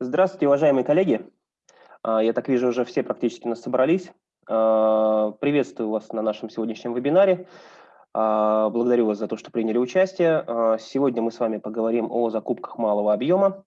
Здравствуйте, уважаемые коллеги. А, я так вижу, уже все практически нас собрались. А, приветствую вас на нашем сегодняшнем вебинаре. А, благодарю вас за то, что приняли участие. Сегодня мы с вами поговорим о закупках малого объема.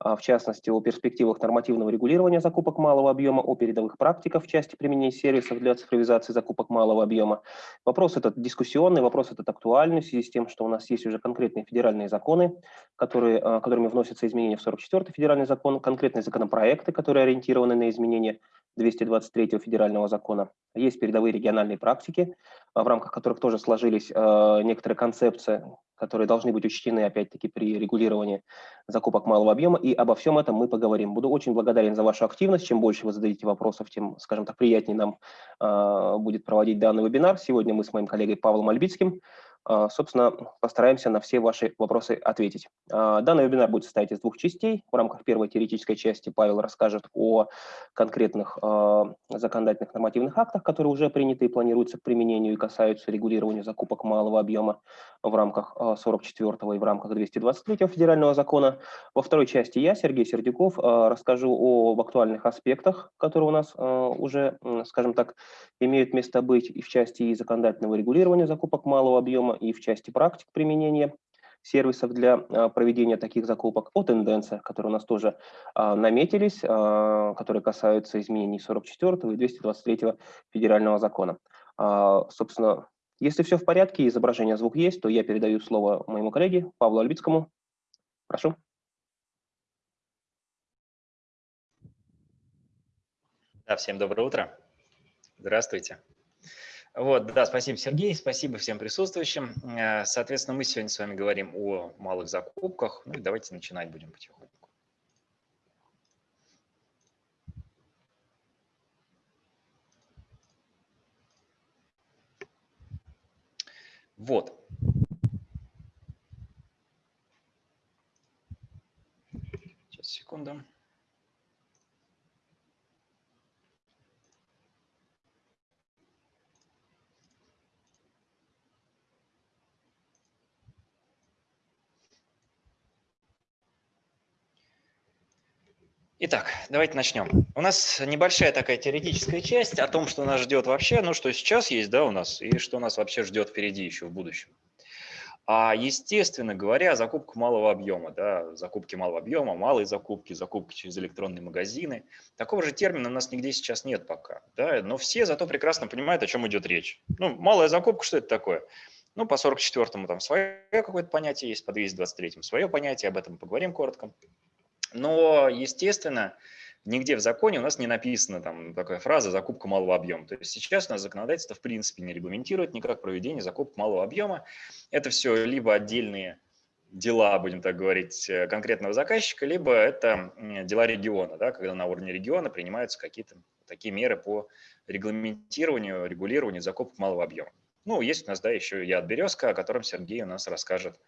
А, в частности, о перспективах нормативного регулирования закупок малого объема, о передовых практиках в части применения сервисов для цифровизации закупок малого объема. Вопрос этот дискуссионный, вопрос этот актуальный в связи с тем, что у нас есть уже конкретные федеральные законы, которые, а, которыми вносятся изменения в 44-й федеральный закон, конкретные законопроекты, которые ориентированы на изменения 223 федерального закона. Есть передовые региональные практики, а, в рамках которых тоже сложились некоторые концепции, которые должны быть учтены, опять-таки, при регулировании закупок малого объема и обо всем этом мы поговорим. Буду очень благодарен за вашу активность. Чем больше вы зададите вопросов, тем, скажем так, приятнее нам э, будет проводить данный вебинар. Сегодня мы с моим коллегой Павлом Альбицким собственно, постараемся на все ваши вопросы ответить. А, данный вебинар будет состоять из двух частей. В рамках первой теоретической части Павел расскажет о конкретных а, законодательных нормативных актах, которые уже приняты и планируются к применению и касаются регулирования закупок малого объема в рамках 44 и в рамках 223 федерального закона. Во второй части я, Сергей Сердюков, расскажу об актуальных аспектах, которые у нас уже, скажем так, имеют место быть и в части законодательного регулирования закупок малого объема, и в части практик применения сервисов для а, проведения таких закупок, о тенденциях, которые у нас тоже а, наметились, а, которые касаются изменений 44 и 223 федерального закона. Собственно, если все в порядке, изображение, звук есть, то я передаю слово моему коллеге Павлу Альбицкому. Прошу. Да, всем доброе утро. Здравствуйте. Вот, да, спасибо, Сергей, спасибо всем присутствующим. Э, соответственно, мы сегодня с вами говорим о малых закупках. Ну и давайте начинать будем потихоньку. Вот. Сейчас, секунду. Итак, давайте начнем. У нас небольшая такая теоретическая часть о том, что нас ждет вообще, ну, что сейчас есть, да, у нас, и что нас вообще ждет впереди еще в будущем. А, естественно говоря, закупка малого объема, да, закупки малого объема, малые закупки, закупки через электронные магазины. Такого же термина у нас нигде сейчас нет пока, да, но все зато прекрасно понимают, о чем идет речь. Ну, малая закупка, что это такое? Ну, по 44-му там свое какое-то понятие есть, по 223-му свое понятие, об этом поговорим коротко. Но, естественно, нигде в законе у нас не написана там такая фраза «закупка малого объема». То есть сейчас у нас законодательство в принципе не регламентирует никак проведение закупок малого объема. Это все либо отдельные дела, будем так говорить, э, конкретного заказчика, либо это дела региона, да, когда на уровне региона принимаются какие-то такие меры по регламентированию, регулированию закупок малого объема. Ну, есть у нас, да, еще и от Березка, о котором Сергей у нас расскажет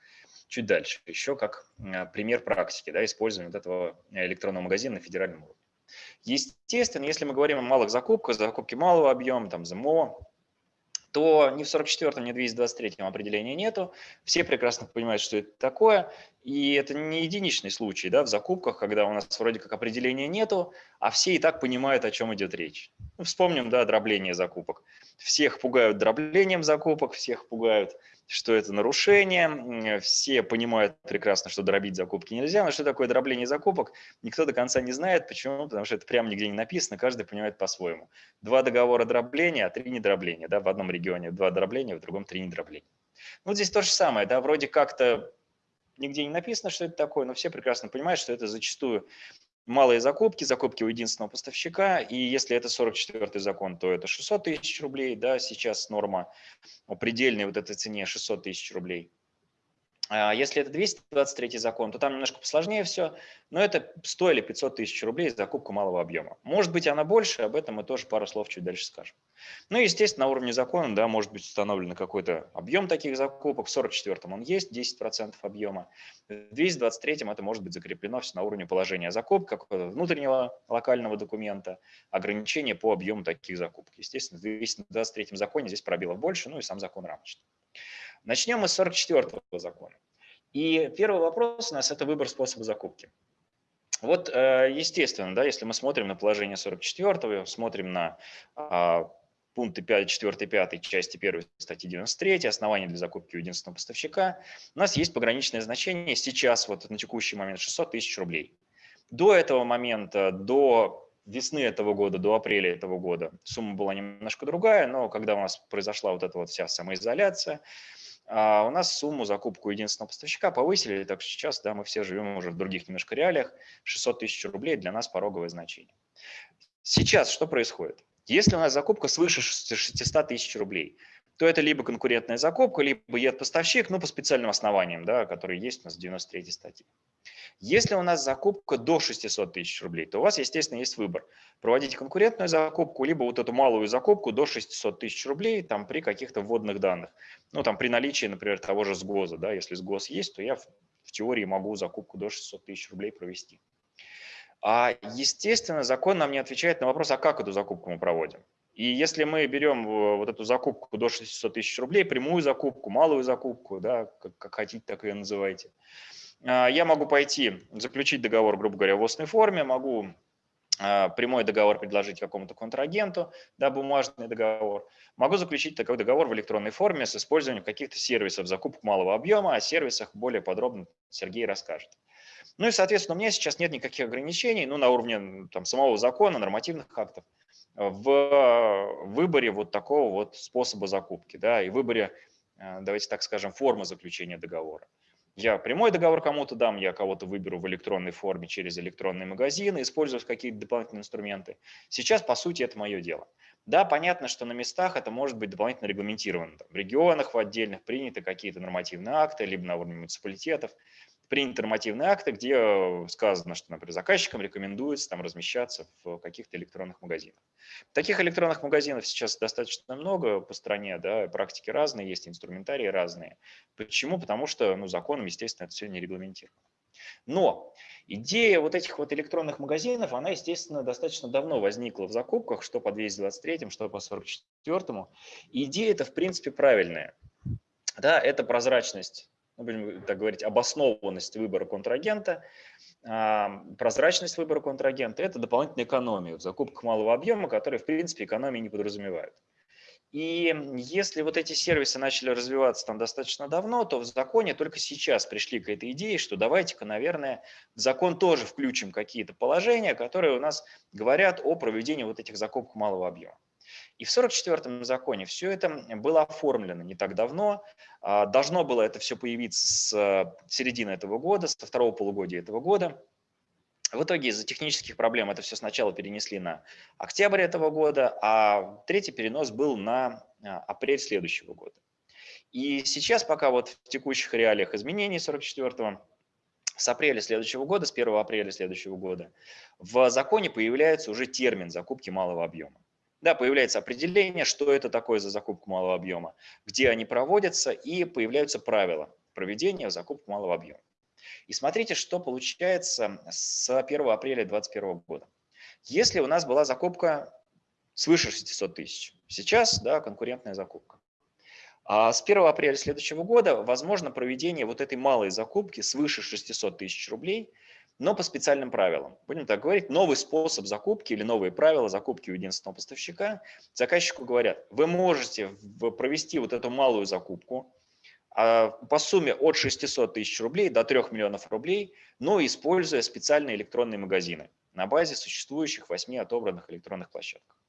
чуть дальше, еще как а, пример практики да, использования вот этого электронного магазина на федеральном уровне. Естественно, если мы говорим о малых закупках, закупки малого объема, там ЗМО, то ни в 44-м, ни в 223-м определения нету. Все прекрасно понимают, что это такое. И это не единичный случай да, в закупках, когда у нас вроде как определения нету, а все и так понимают, о чем идет речь. Ну, вспомним да, дробление закупок. Всех пугают дроблением закупок, всех пугают что это нарушение, все понимают прекрасно, что дробить закупки нельзя, но что такое дробление закупок, никто до конца не знает. Почему? Потому что это прямо нигде не написано, каждый понимает по-своему. Два договора дробления, а три недробления. Да? В одном регионе два дробления, в другом три недробления. Ну, здесь то же самое, да, вроде как-то нигде не написано, что это такое, но все прекрасно понимают, что это зачастую малые закупки, закупки у единственного поставщика, и если это 44 закон, то это 600 тысяч рублей, да, сейчас норма предельной вот этой цене 600 тысяч рублей. А если это 223 закон, то там немножко посложнее все, но это 100 или 500 тысяч рублей за закупку малого объема. Может быть, она больше, об этом мы тоже пару слов чуть дальше скажем. Ну и, естественно, на уровне закона да, может быть установлен какой-то объем таких закупок. В 44-м он есть, 10% объема. В 223-м это может быть закреплено все на уровне положения закупок, какого-то внутреннего локального документа, ограничения по объему таких закупок. Естественно, в 223-м законе здесь пробилов больше, ну и сам закон рамочный. Начнем мы с 44 закона. И первый вопрос у нас – это выбор способа закупки. Вот, э, естественно, да, если мы смотрим на положение 44, смотрим на а, пункты 5, 4, 5 части 1 статьи 93, основания для закупки у единственного поставщика, у нас есть пограничное значение сейчас, вот на текущий момент, 600 тысяч рублей. До этого момента, до весны этого года, до апреля этого года сумма была немножко другая, но когда у нас произошла вот эта вот вся самоизоляция, а, у нас сумму закупку единственного поставщика повысили, так что сейчас да, мы все живем уже в других немножко реалиях, 600 тысяч рублей для нас пороговое значение. Сейчас что происходит? Если у нас закупка свыше 600 тысяч рублей, то это либо конкурентная закупка, либо ед-поставщик, ну, по специальным основаниям, да, которые есть у нас в 93 статье. Если у нас закупка до 600 тысяч рублей, то у вас, естественно, есть выбор. Проводить конкурентную закупку, либо вот эту малую закупку до 600 тысяч рублей там, при каких-то вводных данных. Ну, там при наличии, например, того же сгоза. Да, если сгоз есть, то я в, в теории могу закупку до 600 тысяч рублей провести. А, естественно, закон нам не отвечает на вопрос, а как эту закупку мы проводим. И если мы берем э, вот эту закупку до 600 тысяч рублей, прямую закупку, малую закупку, да, как, как хотите, так ее называйте, а, я могу пойти заключить договор, грубо говоря, в устной форме, могу а, прямой договор предложить какому-то контрагенту, да, бумажный договор. Могу заключить такой договор в электронной форме с использованием каких-то сервисов закупок малого объема. О сервисах более подробно Сергей расскажет. Ну и, соответственно, у меня сейчас нет никаких ограничений ну, на уровне там, самого закона, нормативных актов в выборе вот такого вот способа закупки, да, и выборе, а, давайте так скажем, формы заключения договора. Я прямой договор кому-то дам, я кого-то выберу в электронной форме через электронные магазины, используя какие-то дополнительные инструменты. Сейчас, по сути, это мое дело. Да, понятно, что на местах это может быть дополнительно регламентировано. Там, в регионах, в отдельных приняты какие-то нормативные акты, либо на уровне муниципалитетов приняты нормативные акты, где э, сказано, что, например, заказчикам рекомендуется там размещаться в каких-то электронных магазинах. Таких электронных магазинов сейчас достаточно много по стране, да, практики разные, есть инструментарии разные. Почему? Потому что ну, законом, естественно, это все не регламентировано. Но идея вот этих вот электронных магазинов, она, естественно, достаточно давно возникла в закупках, что по 223, что по 44. Идея это, в принципе, правильная. Да, это прозрачность ну, будем так говорить, обоснованность выбора контрагента, а, прозрачность выбора контрагента – это дополнительная экономия в закупках малого объема, которые, в принципе, экономии не подразумевают. И если вот эти сервисы начали развиваться там достаточно давно, то в законе только сейчас пришли к этой идее, что давайте-ка, наверное, в закон тоже включим какие-то положения, которые у нас говорят о проведении вот этих закупок малого объема. И в 1944 законе все это было оформлено не так давно. А, должно было это все появиться с э, середины этого года, со второго полугодия этого года. В итоге из-за технических проблем это все сначала перенесли на октябрь этого года, а третий перенос был на а, апрель следующего года. И сейчас, пока вот в текущих реалиях изменений 44-го, с апреля следующего года, с 1 апреля следующего года, в законе появляется уже термин закупки малого объема. Да, появляется определение, что это такое за закупку малого объема, где они проводятся, и появляются правила проведения закупки малого объема. И смотрите, что получается с 1 апреля 2021 года. Если у нас была закупка свыше 600 тысяч, сейчас да, конкурентная закупка. А с 1 апреля следующего года возможно проведение вот этой малой закупки свыше 600 тысяч рублей – но по специальным правилам. Будем так говорить, новый способ закупки или новые правила закупки у единственного поставщика. Заказчику говорят, вы можете провести вот эту малую закупку а, по сумме от 600 тысяч рублей до 3 миллионов рублей, но используя специальные электронные магазины на базе существующих 8 отобранных электронных площадок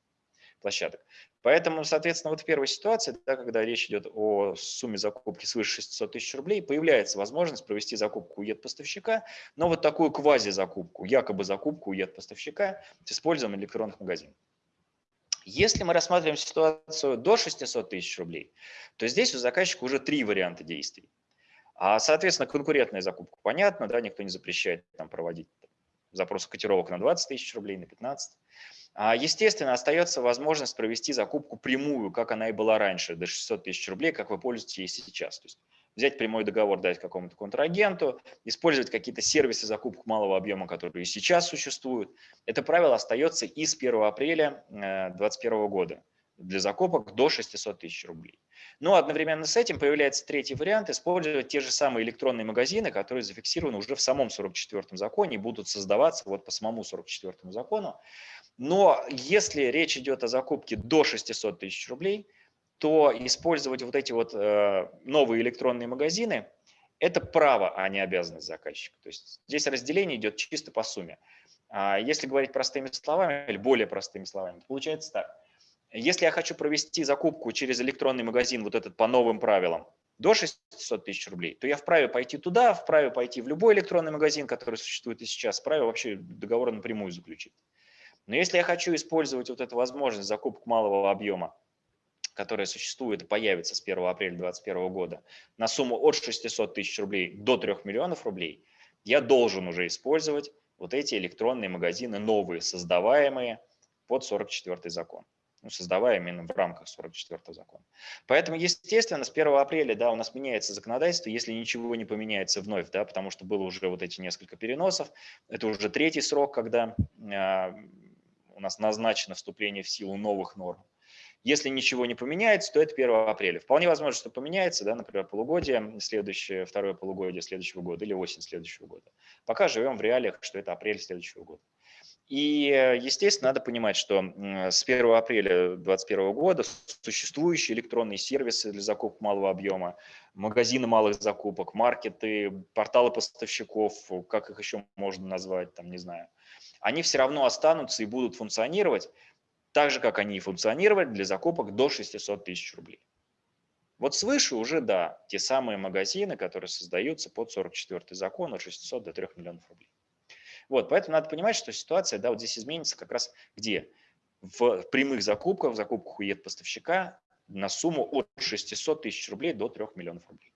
площадок. Поэтому, соответственно, вот в первой ситуации, да, когда речь идет о сумме закупки свыше 600 тысяч рублей, появляется возможность провести закупку у ЕД-поставщика, но вот такую квази-закупку, якобы закупку у ЕД-поставщика с использованием электронных магазинов. Если мы рассматриваем ситуацию до 600 тысяч рублей, то здесь у заказчика уже три варианта действий. А, соответственно, конкурентная закупка, понятно, да, никто не запрещает там проводить запросы котировок на 20 тысяч рублей, на 15. А, естественно, остается возможность провести закупку прямую, как она и была раньше, до 600 тысяч рублей, как вы пользуетесь сейчас. То есть взять прямой договор, дать какому-то контрагенту, использовать какие-то сервисы закупок малого объема, которые и сейчас существуют. Это правило остается и с 1 апреля 2021 э, года для закупок до 600 тысяч рублей. Но одновременно с этим появляется третий вариант – использовать те же самые электронные магазины, которые зафиксированы уже в самом 44-м законе и будут создаваться вот по самому 44-му закону. Но если речь идет о закупке до 600 тысяч рублей, то использовать вот эти вот э, новые электронные магазины – это право, а не обязанность заказчика. То есть здесь разделение идет чисто по сумме. А если говорить простыми словами или более простыми словами, получается так. Если я хочу провести закупку через электронный магазин, вот этот по новым правилам, до 600 тысяч рублей, то я вправе пойти туда, вправе пойти в любой электронный магазин, который существует и сейчас, вправе вообще договор напрямую заключить. Но если я хочу использовать вот эту возможность закупок малого объема, которая существует и появится с 1 апреля 2021 года, на сумму от 600 тысяч рублей до 3 миллионов рублей, я должен уже использовать вот эти электронные магазины новые, создаваемые под 44 закон ну, создавая именно в рамках 44 закона. Поэтому, естественно, с 1 апреля да, у нас меняется законодательство, если ничего не поменяется вновь, да, потому что было уже вот эти несколько переносов. Это уже третий срок, когда э, у нас назначено вступление в силу новых норм. Если ничего не поменяется, то это 1 апреля. Вполне возможно, что поменяется, да, например, полугодие, следующее, второе полугодие следующего года или осень следующего года. Пока живем в реалиях, что это апрель следующего года. И, естественно, надо понимать, что с 1 апреля 2021 года существующие электронные сервисы для закупок малого объема, магазины малых закупок, маркеты, порталы поставщиков, как их еще можно назвать, там, не знаю, они все равно останутся и будут функционировать так же, как они и функционировали для закупок до 600 тысяч рублей. Вот свыше уже, да, те самые магазины, которые создаются под 44 закон от 600 до 3 миллионов рублей. Вот, поэтому надо понимать, что ситуация да, вот здесь изменится как раз где? В прямых закупках, в закупках у поставщика на сумму от 600 тысяч рублей до 3 миллионов рублей.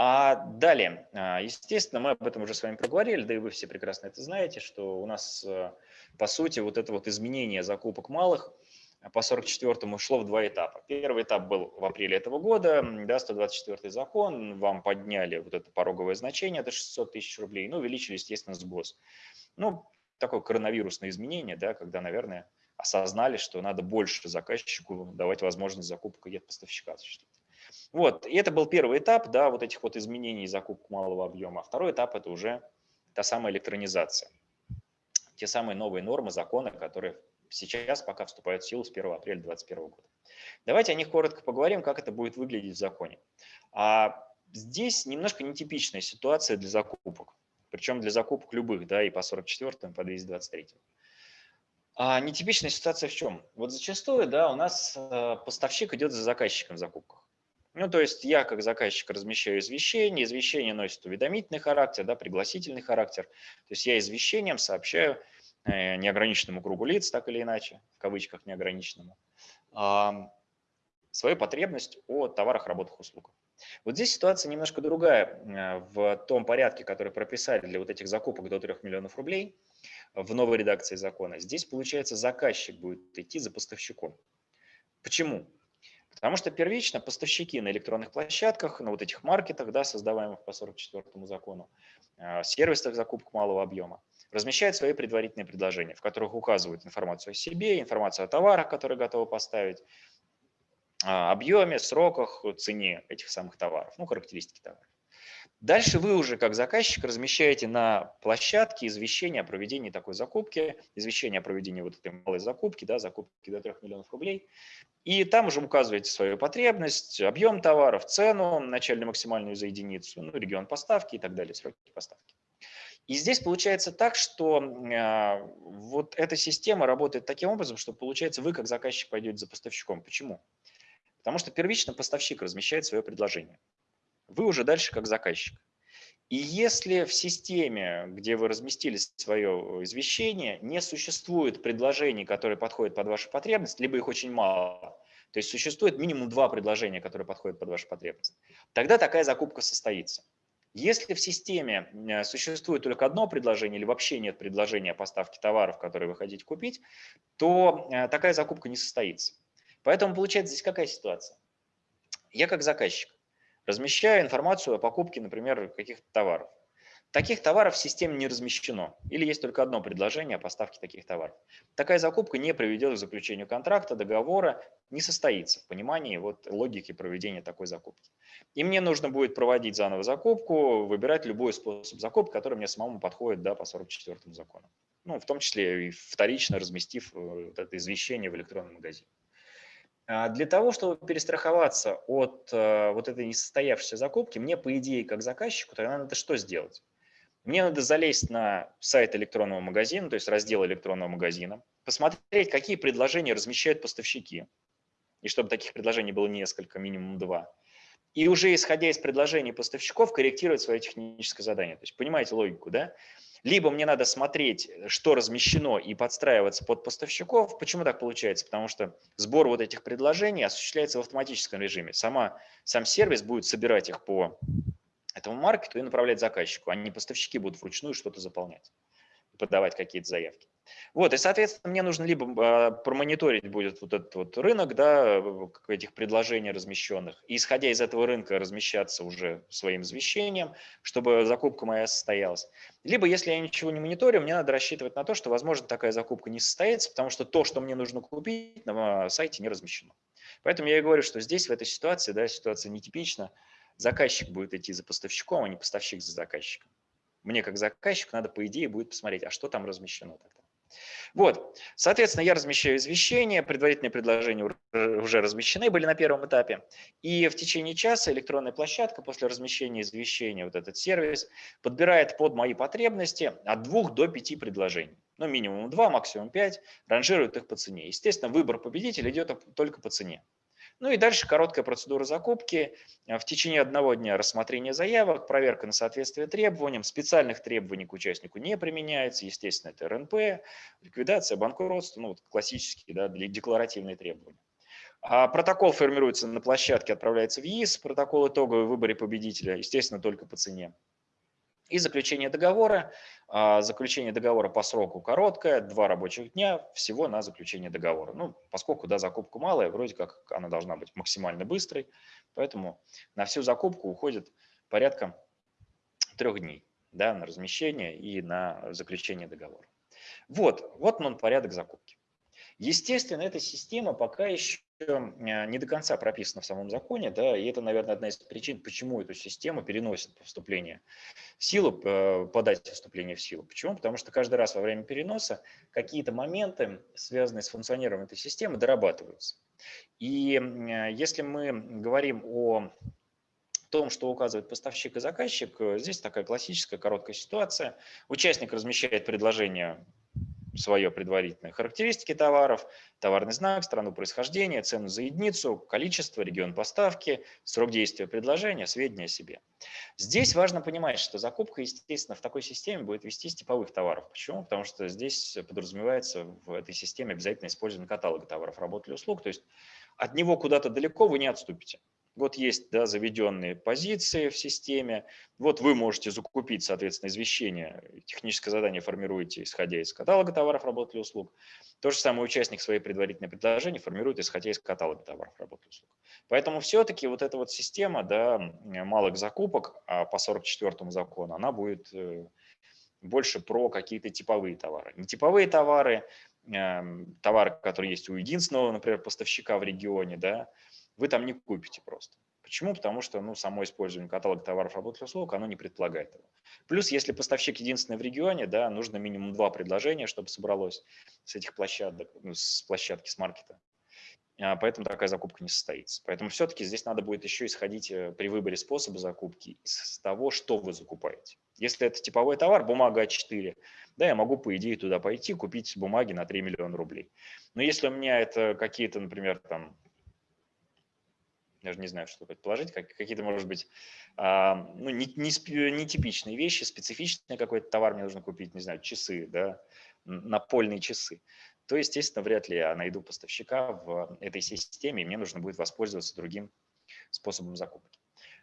А далее, а, естественно, мы об этом уже с вами проговорили, да и вы все прекрасно это знаете, что у нас, э, по сути, вот это вот изменение закупок малых – по 44-му шло в два этапа. Первый этап был в апреле этого года, да, 124 закон, вам подняли вот это пороговое значение до 600 тысяч рублей, ну, увеличили, естественно, сброс. Ну, такое коронавирусное изменение, да, когда, наверное, осознали, что надо больше заказчику давать возможность закупок и поставщика осуществить. Вот, и это был первый этап, да, вот этих вот изменений закупок малого объема. Второй этап – это уже та самая электронизация. Те самые новые нормы, законы, которые сейчас пока вступают в силу с 1 апреля 2021 года. Давайте о них коротко поговорим, как это будет выглядеть в законе. А здесь немножко нетипичная ситуация для закупок, причем для закупок любых, да, и по 44 и по 223. А нетипичная ситуация в чем? Вот зачастую, да, у нас э, поставщик идет за заказчиком в закупках. Ну, то есть я как заказчик размещаю извещение, извещение носит уведомительный характер, да, пригласительный характер. То есть я извещением сообщаю Э, неограниченному кругу лиц, так или иначе, в кавычках неограниченному, свою потребность о товарах, работах, услугах. Вот здесь ситуация немножко другая э, в том порядке, который прописали для вот этих закупок до 3 миллионов рублей в новой редакции закона. Здесь, получается, заказчик будет идти за поставщиком. Почему? Потому что первично поставщики на электронных площадках, на вот этих маркетах, да, создаваемых по 44 закону, э, сервисах закупок малого объема, размещают свои предварительные предложения, в которых указывают информацию о себе, информацию о товарах, которые готовы поставить, объеме, сроках, цене этих самых товаров, ну, характеристики товаров. Дальше вы уже как заказчик размещаете на площадке извещение о проведении такой закупки, извещение о проведении вот этой малой закупки, да, закупки до 3 миллионов рублей. И там уже указываете свою потребность, объем товаров, цену, начальную максимальную за единицу, ну, регион поставки и так далее, сроки поставки. И здесь получается так, что э, вот эта система работает таким образом, что получается вы как заказчик пойдете за поставщиком. Почему? Потому что первично поставщик размещает свое предложение. Вы уже дальше как заказчик. И если в системе, где вы разместили свое извещение, не существует предложений, которые подходят под вашу потребность, либо их очень мало, то есть существует минимум два предложения, которые подходят под вашу потребность, тогда такая закупка состоится. Если в системе э, существует только одно предложение или вообще нет предложения о поставке товаров, которые вы хотите купить, то э, такая закупка не состоится. Поэтому получается здесь какая ситуация? Я как заказчик размещаю информацию о покупке, например, каких-то товаров. Таких товаров в системе не размещено. Или есть только одно предложение о поставке таких товаров. Такая закупка не приведет к заключению контракта, договора, не состоится в понимании вот логики проведения такой закупки. И мне нужно будет проводить заново закупку, выбирать любой способ закупки, который мне самому подходит да, по 44 закону. Ну, в том числе и вторично разместив э, вот это извещение в электронном магазине. А для того, чтобы перестраховаться от э, вот этой несостоявшейся закупки, мне, по идее, как заказчику, тогда надо что сделать? Мне надо залезть на сайт электронного магазина, то есть раздел электронного магазина, посмотреть, какие предложения размещают поставщики, и чтобы таких предложений было несколько, минимум два. И уже исходя из предложений поставщиков, корректировать свое техническое задание. То есть понимаете логику, да? Либо мне надо смотреть, что размещено, и подстраиваться под поставщиков. Почему так получается? Потому что сбор вот этих предложений осуществляется в автоматическом режиме. Сама, сам сервис будет собирать их по этому маркету и направлять заказчику, а не поставщики будут вручную что-то заполнять подавать какие-то заявки. Вот, и, соответственно, мне нужно либо а, промониторить будет вот этот вот рынок, да, этих предложений размещенных, и, исходя из этого рынка, размещаться уже своим извещением, чтобы закупка моя состоялась. Либо, если я ничего не мониторю, мне надо рассчитывать на то, что, возможно, такая закупка не состоится, потому что то, что мне нужно купить, на сайте не размещено. Поэтому я и говорю, что здесь, в этой ситуации, да, ситуация нетипична, заказчик будет идти за поставщиком, а не поставщик за заказчиком. Мне как заказчику надо, по идее, будет посмотреть, а что там размещено тогда. Вот, соответственно, я размещаю извещения, предварительные предложения уже размещены были на первом этапе. И в течение часа электронная площадка после размещения извещения, вот этот сервис, подбирает под мои потребности от двух до пяти предложений. Ну, минимум два, максимум пять, ранжирует их по цене. Естественно, выбор победителя идет только по цене. Ну и дальше короткая процедура закупки. В течение одного дня рассмотрение заявок, проверка на соответствие требованиям. Специальных требований к участнику не применяется. Естественно, это РНП, ликвидация, банкротство, ну, вот классические да, декларативные требования. А протокол формируется на площадке, отправляется в ЕИС. Протокол итоговый в выборе победителя, естественно, только по цене. И заключение договора. А, заключение договора по сроку короткое, два рабочих дня всего на заключение договора. Ну, поскольку да, закупка малая, вроде как она должна быть максимально быстрой, поэтому на всю закупку уходит порядка трех дней да, на размещение и на заключение договора. Вот, вот он порядок закупки. Естественно, эта система пока еще не до конца прописана в самом законе, да, и это, наверное, одна из причин, почему эту систему переносят по вступлению в силу, э, по дате вступления в силу. Почему? Потому что каждый раз во время переноса какие-то моменты, связанные с функционированием этой системы, дорабатываются. И а, если мы говорим о том, что указывает поставщик и заказчик, э, здесь такая классическая короткая ситуация. Участник размещает предложение свое предварительное. Характеристики товаров, товарный знак, страну происхождения, цену за единицу, количество, регион поставки, срок действия предложения, сведения о себе. Здесь важно понимать, что закупка, естественно, в такой системе будет вести с типовых товаров. Почему? Потому что здесь подразумевается в этой системе обязательно использование каталога товаров, работ или услуг. То есть от него куда-то далеко вы не отступите. Вот есть да, заведенные позиции в системе. Вот вы можете закупить, соответственно, извещение. Техническое задание формируете, исходя из каталога товаров, работ или услуг. То же самое участник своей предварительной предложения формирует, исходя из каталога товаров, работ или услуг. Поэтому все-таки вот эта вот система да, малых закупок а по 44 закону, она будет э, больше про какие-то типовые товары. Не типовые товары, эм, товары, которые есть у единственного, например, поставщика в регионе, да, вы там не купите просто. Почему? Потому что ну, само использование каталога товаров, работ и услуг, оно не предполагает этого. Плюс, если поставщик единственный в регионе, да, нужно минимум два предложения, чтобы собралось с этих площадок, ну, с площадки, с маркета. А, поэтому такая закупка не состоится. Поэтому все-таки здесь надо будет еще исходить э, при выборе способа закупки из того, что вы закупаете. Если это типовой товар, бумага А4, да, я могу, по идее, туда пойти, купить бумаги на 3 миллиона рублей. Но если у меня это какие-то, например, там даже не знаю, что предположить, как, какие-то, может быть, а, ну, не, не, вещи, специфичный какой-то товар мне нужно купить, не знаю, часы, да, напольные часы, то, естественно, вряд ли я найду поставщика в этой системе, и мне нужно будет воспользоваться другим способом закупки.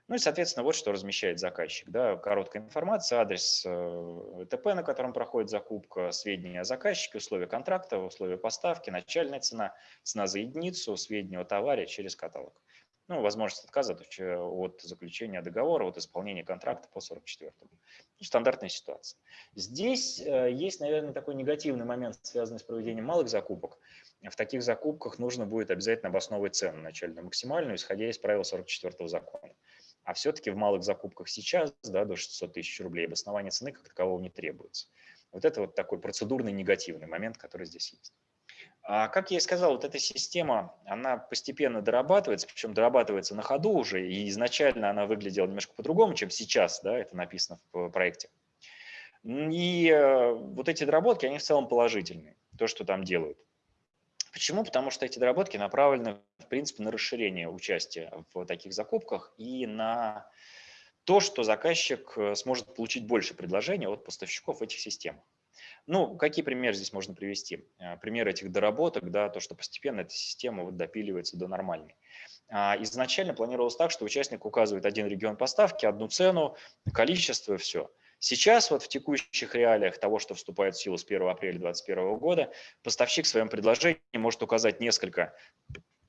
Ну и, соответственно, вот что размещает заказчик. Да, короткая информация, адрес э, ТП, на котором проходит закупка, сведения о заказчике, условия контракта, условия поставки, начальная цена, цена за единицу, сведения о товаре через каталог ну, возможность отказа от заключения договора, от исполнения контракта по 44 Стандартная ситуация. Здесь э, есть, наверное, такой негативный момент, связанный с проведением малых закупок. В таких закупках нужно будет обязательно обосновывать цену начальную максимальную, исходя из правил 44 закона. А все-таки в малых закупках сейчас да, до 600 тысяч рублей обоснование цены как такового не требуется. Вот это вот такой процедурный негативный момент, который здесь есть. А как я и сказал, вот эта система, она постепенно дорабатывается, причем дорабатывается на ходу уже, и изначально она выглядела немножко по-другому, чем сейчас, да, это написано в проекте. И э, вот эти доработки, они в целом положительные, то, что там делают. Почему? Потому что эти доработки направлены, в принципе, на расширение участия в таких закупках и на то, что заказчик э, сможет получить больше предложений от поставщиков этих систем. Ну, какие примеры здесь можно привести? Э, пример этих доработок, да, то, что постепенно эта система вот допиливается до нормальной. А, изначально планировалось так, что участник указывает один регион поставки, одну цену, количество все. Сейчас вот в текущих реалиях того, что вступает в силу с 1 апреля 2021 года, поставщик в своем предложении может указать несколько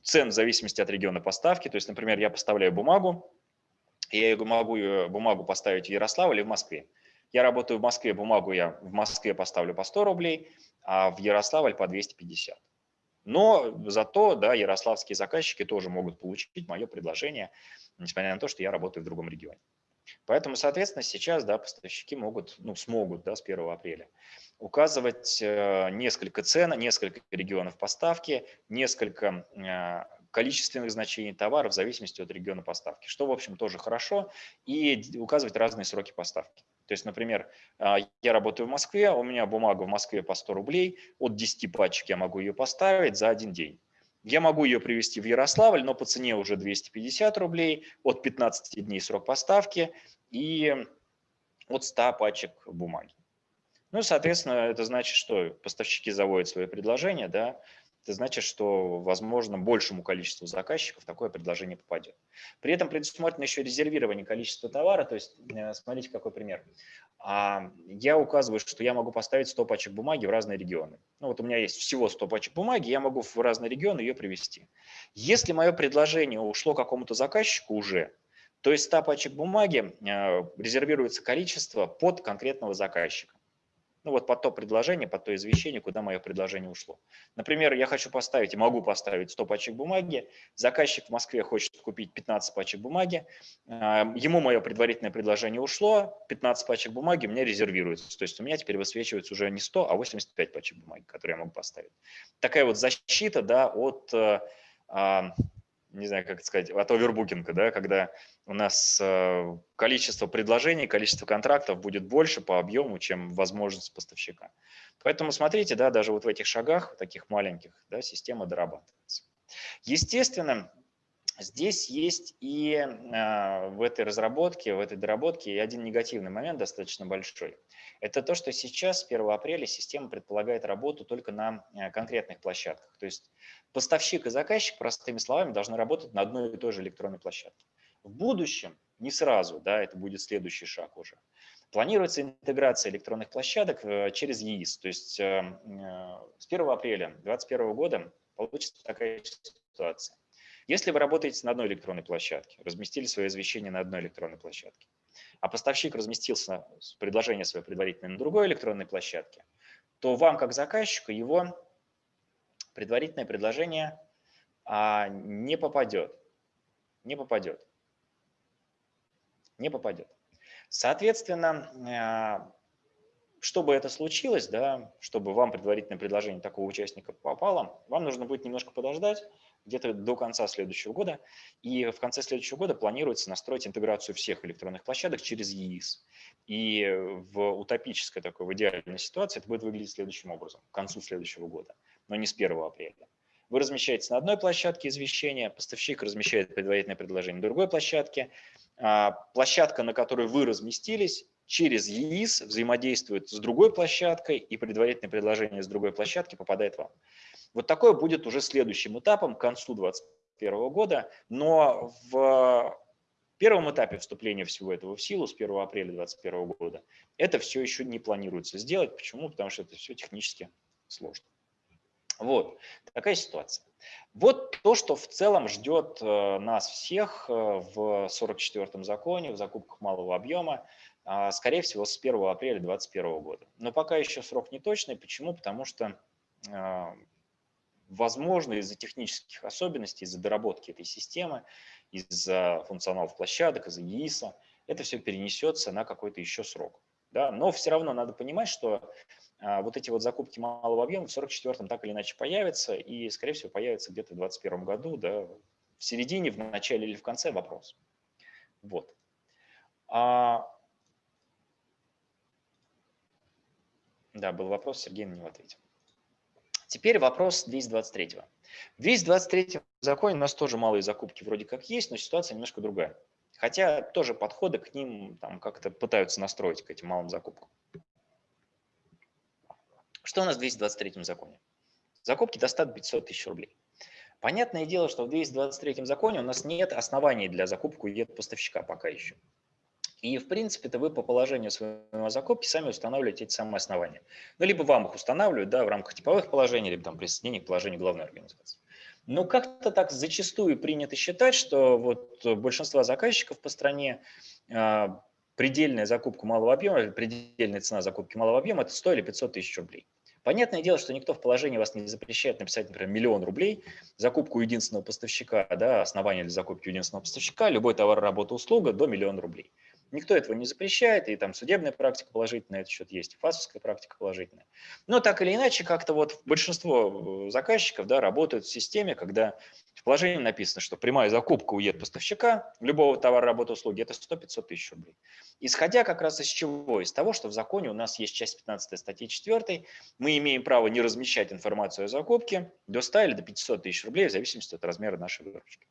цен в зависимости от региона поставки. То есть, например, я поставляю бумагу, я могу бумагу поставить в Ярославле или в Москве. Я работаю в Москве, бумагу я в Москве поставлю по 100 рублей, а в Ярославль по 250. Но зато да, ярославские заказчики тоже могут получить мое предложение, несмотря на то, что я работаю в другом регионе. Поэтому, соответственно, сейчас да, поставщики могут, ну, смогут да, с 1 апреля указывать э, несколько цен, несколько регионов поставки, несколько э, количественных значений товара в зависимости от региона поставки, что, в общем, тоже хорошо, и указывать разные сроки поставки. То есть, например, а, я работаю в Москве, у меня бумага в Москве по 100 рублей, от 10 пачек я могу ее поставить за один день. Я могу ее привезти в Ярославль, но по цене уже 250 рублей, от 15 дней срок поставки и от 100 пачек бумаги. Ну, соответственно, это значит, что поставщики заводят свои предложения, да, это значит, что, возможно, большему количеству заказчиков такое предложение попадет. При этом предусмотрено еще резервирование количества товара, то есть, э, смотрите, какой пример. А, я указываю, что я могу поставить 100 пачек бумаги в разные регионы. Ну вот у меня есть всего 100 пачек бумаги, я могу в разные регионы ее привезти. Если мое предложение ушло какому-то заказчику уже, то есть 100 пачек бумаги э, резервируется количество под конкретного заказчика ну вот под то предложение, под то извещение, куда мое предложение ушло. Например, я хочу поставить, могу поставить 100 пачек бумаги, заказчик в Москве хочет купить 15 пачек бумаги, а, ему мое предварительное предложение ушло, 15 пачек бумаги мне резервируется, то есть у меня теперь высвечивается уже не 100, а 85 пачек бумаги, которые я могу поставить. Такая вот защита да, от э, а, не знаю, как это сказать, от овербукинга, да, когда у нас э, количество предложений, количество контрактов будет больше по объему, чем возможность поставщика. Поэтому смотрите, да, даже вот в этих шагах, таких маленьких, да, система дорабатывается. Естественно, Здесь есть и э, в этой разработке, в этой доработке и один негативный момент достаточно большой. Это то, что сейчас, с 1 апреля, система предполагает работу только на э, конкретных площадках. То есть поставщик и заказчик, простыми словами, должны работать на одной и той же электронной площадке. В будущем, не сразу, да, это будет следующий шаг уже, планируется интеграция электронных площадок э, через ЕИС. То есть с 1 апреля 2021 года получится такая ситуация если вы работаете на одной электронной площадке, разместили свое извещение на одной электронной площадке, а поставщик разместился предложение свое предварительное на другой электронной площадке, то вам, как заказчику, его предварительное предложение а, не попадет. Не попадет. Не попадет. Соответственно, а, чтобы это случилось, да, чтобы вам предварительное предложение такого участника попало, вам нужно будет немножко подождать, где-то до конца следующего года. И в конце следующего года планируется настроить интеграцию всех электронных площадок через ЕИС. И в утопической такой, в идеальной ситуации это будет выглядеть следующим образом, к концу следующего года, но не с 1 апреля. Вы размещаете на одной площадке извещение, поставщик размещает предварительное предложение на другой площадке. А площадка, на которой вы разместились, через ЕИС взаимодействует с другой площадкой, и предварительное предложение с другой площадки попадает вам. Вот такое будет уже следующим этапом к концу 2021 года, но в первом этапе вступления всего этого в силу с 1 апреля 2021 года это все еще не планируется сделать. Почему? Потому что это все технически сложно. Вот такая ситуация. Вот то, что в целом ждет э, нас всех э, в 44-м законе, в закупках малого объема. а, скорее всего, с 1 апреля 2021 года. Но пока еще срок не точный. Почему? Потому что, возможно, из-за технических особенностей, из-за доработки этой системы, из-за функционалов площадок, из-за ЕИСа, это все перенесется на какой-то еще срок. Да? Но все равно надо понимать, что а, вот эти вот закупки малого объема в 44-м так или иначе появятся, и, скорее всего, появятся где-то в 2021 году, да, в середине, в начале или в конце вопрос. Вот. А Да, был вопрос, Сергей на него ответил. Теперь вопрос 223. В 223 законе у нас тоже малые закупки вроде как есть, но ситуация немножко другая. Хотя тоже подходы к ним там как-то пытаются настроить к этим малым закупкам. Что у нас в 223 законе? Закупки до 100 500 тысяч рублей. Понятное дело, что в 223 законе у нас нет оснований для закупки у поставщика пока еще. И, в принципе-то, вы по положению своего закупки сами устанавливаете эти самые основания. Ну, либо вам их устанавливают да, в рамках типовых положений, либо там присоединение к положению главной организации. Но как-то так зачастую принято считать, что вот большинство заказчиков по стране а, предельная закупка малого объема, предельная цена закупки малого объема – это 100 или 500 тысяч рублей. Понятное дело, что никто в положении вас не запрещает написать, например, миллион рублей, закупку единственного поставщика, да, основание для закупки единственного поставщика, любой товар, работа, услуга до миллиона рублей. Никто этого не запрещает, и там судебная практика положительная на этот счет есть, и фасовская практика положительная. Но так или иначе, как-то вот большинство э, заказчиков да, работают в системе, когда в положении написано, что прямая закупка у поставщика любого товара, работы, услуги – это 100-500 тысяч рублей. Исходя как раз из чего? Из того, что в законе у нас есть часть 15 статьи 4, мы имеем право не размещать информацию о закупке до 100 или до 500 тысяч рублей в зависимости от размера нашей выручки.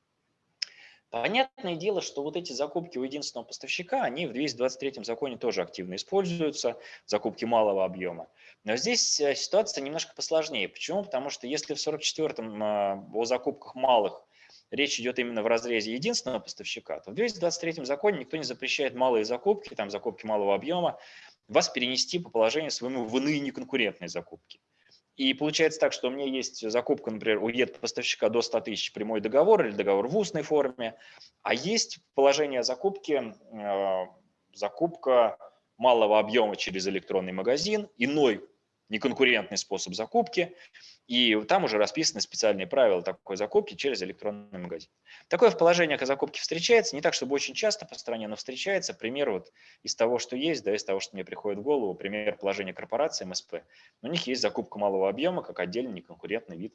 Понятное дело, что вот эти закупки у единственного поставщика, они в 223 законе тоже активно используются, закупки малого объема. Но здесь э, ситуация немножко посложнее. Почему? Потому что если в 44-м э, о закупках малых речь идет именно в разрезе единственного поставщика, то в 223 законе никто не запрещает малые закупки, там закупки малого объема, вас перенести по положению своему в иные неконкурентные закупки. И получается так, что у меня есть закупка, например, у ЕД-поставщика до 100 тысяч прямой договор или договор в устной форме, а есть положение закупки, э, закупка малого объема через электронный магазин, иной неконкурентный способ закупки, и там уже расписаны специальные правила такой закупки через электронный магазин. Такое в положениях о закупке встречается, не так, чтобы очень часто по стране, но встречается. Пример вот из того, что есть, да, из того, что мне приходит в голову, пример положения корпорации МСП. У них есть закупка малого объема как отдельный неконкурентный вид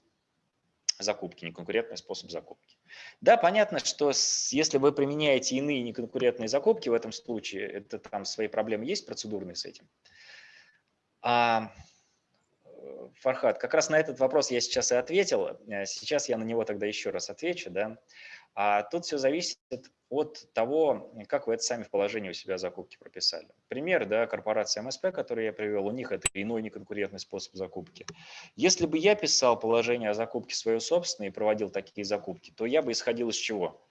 закупки, неконкурентный способ закупки. Да, понятно, что если вы применяете иные неконкурентные закупки, в этом случае это там свои проблемы есть процедурные с этим. А, Фархат, как раз на этот вопрос я сейчас и ответил. Э, сейчас я на него тогда еще раз отвечу. Да? А тут все зависит от того, как вы это сами в положении у себя закупки прописали. Пример, да, корпорация МСП, который я привел, у них это иной неконкурентный способ закупки. Если бы я писал положение о закупке свое собственное и проводил такие закупки, то я бы исходил из чего?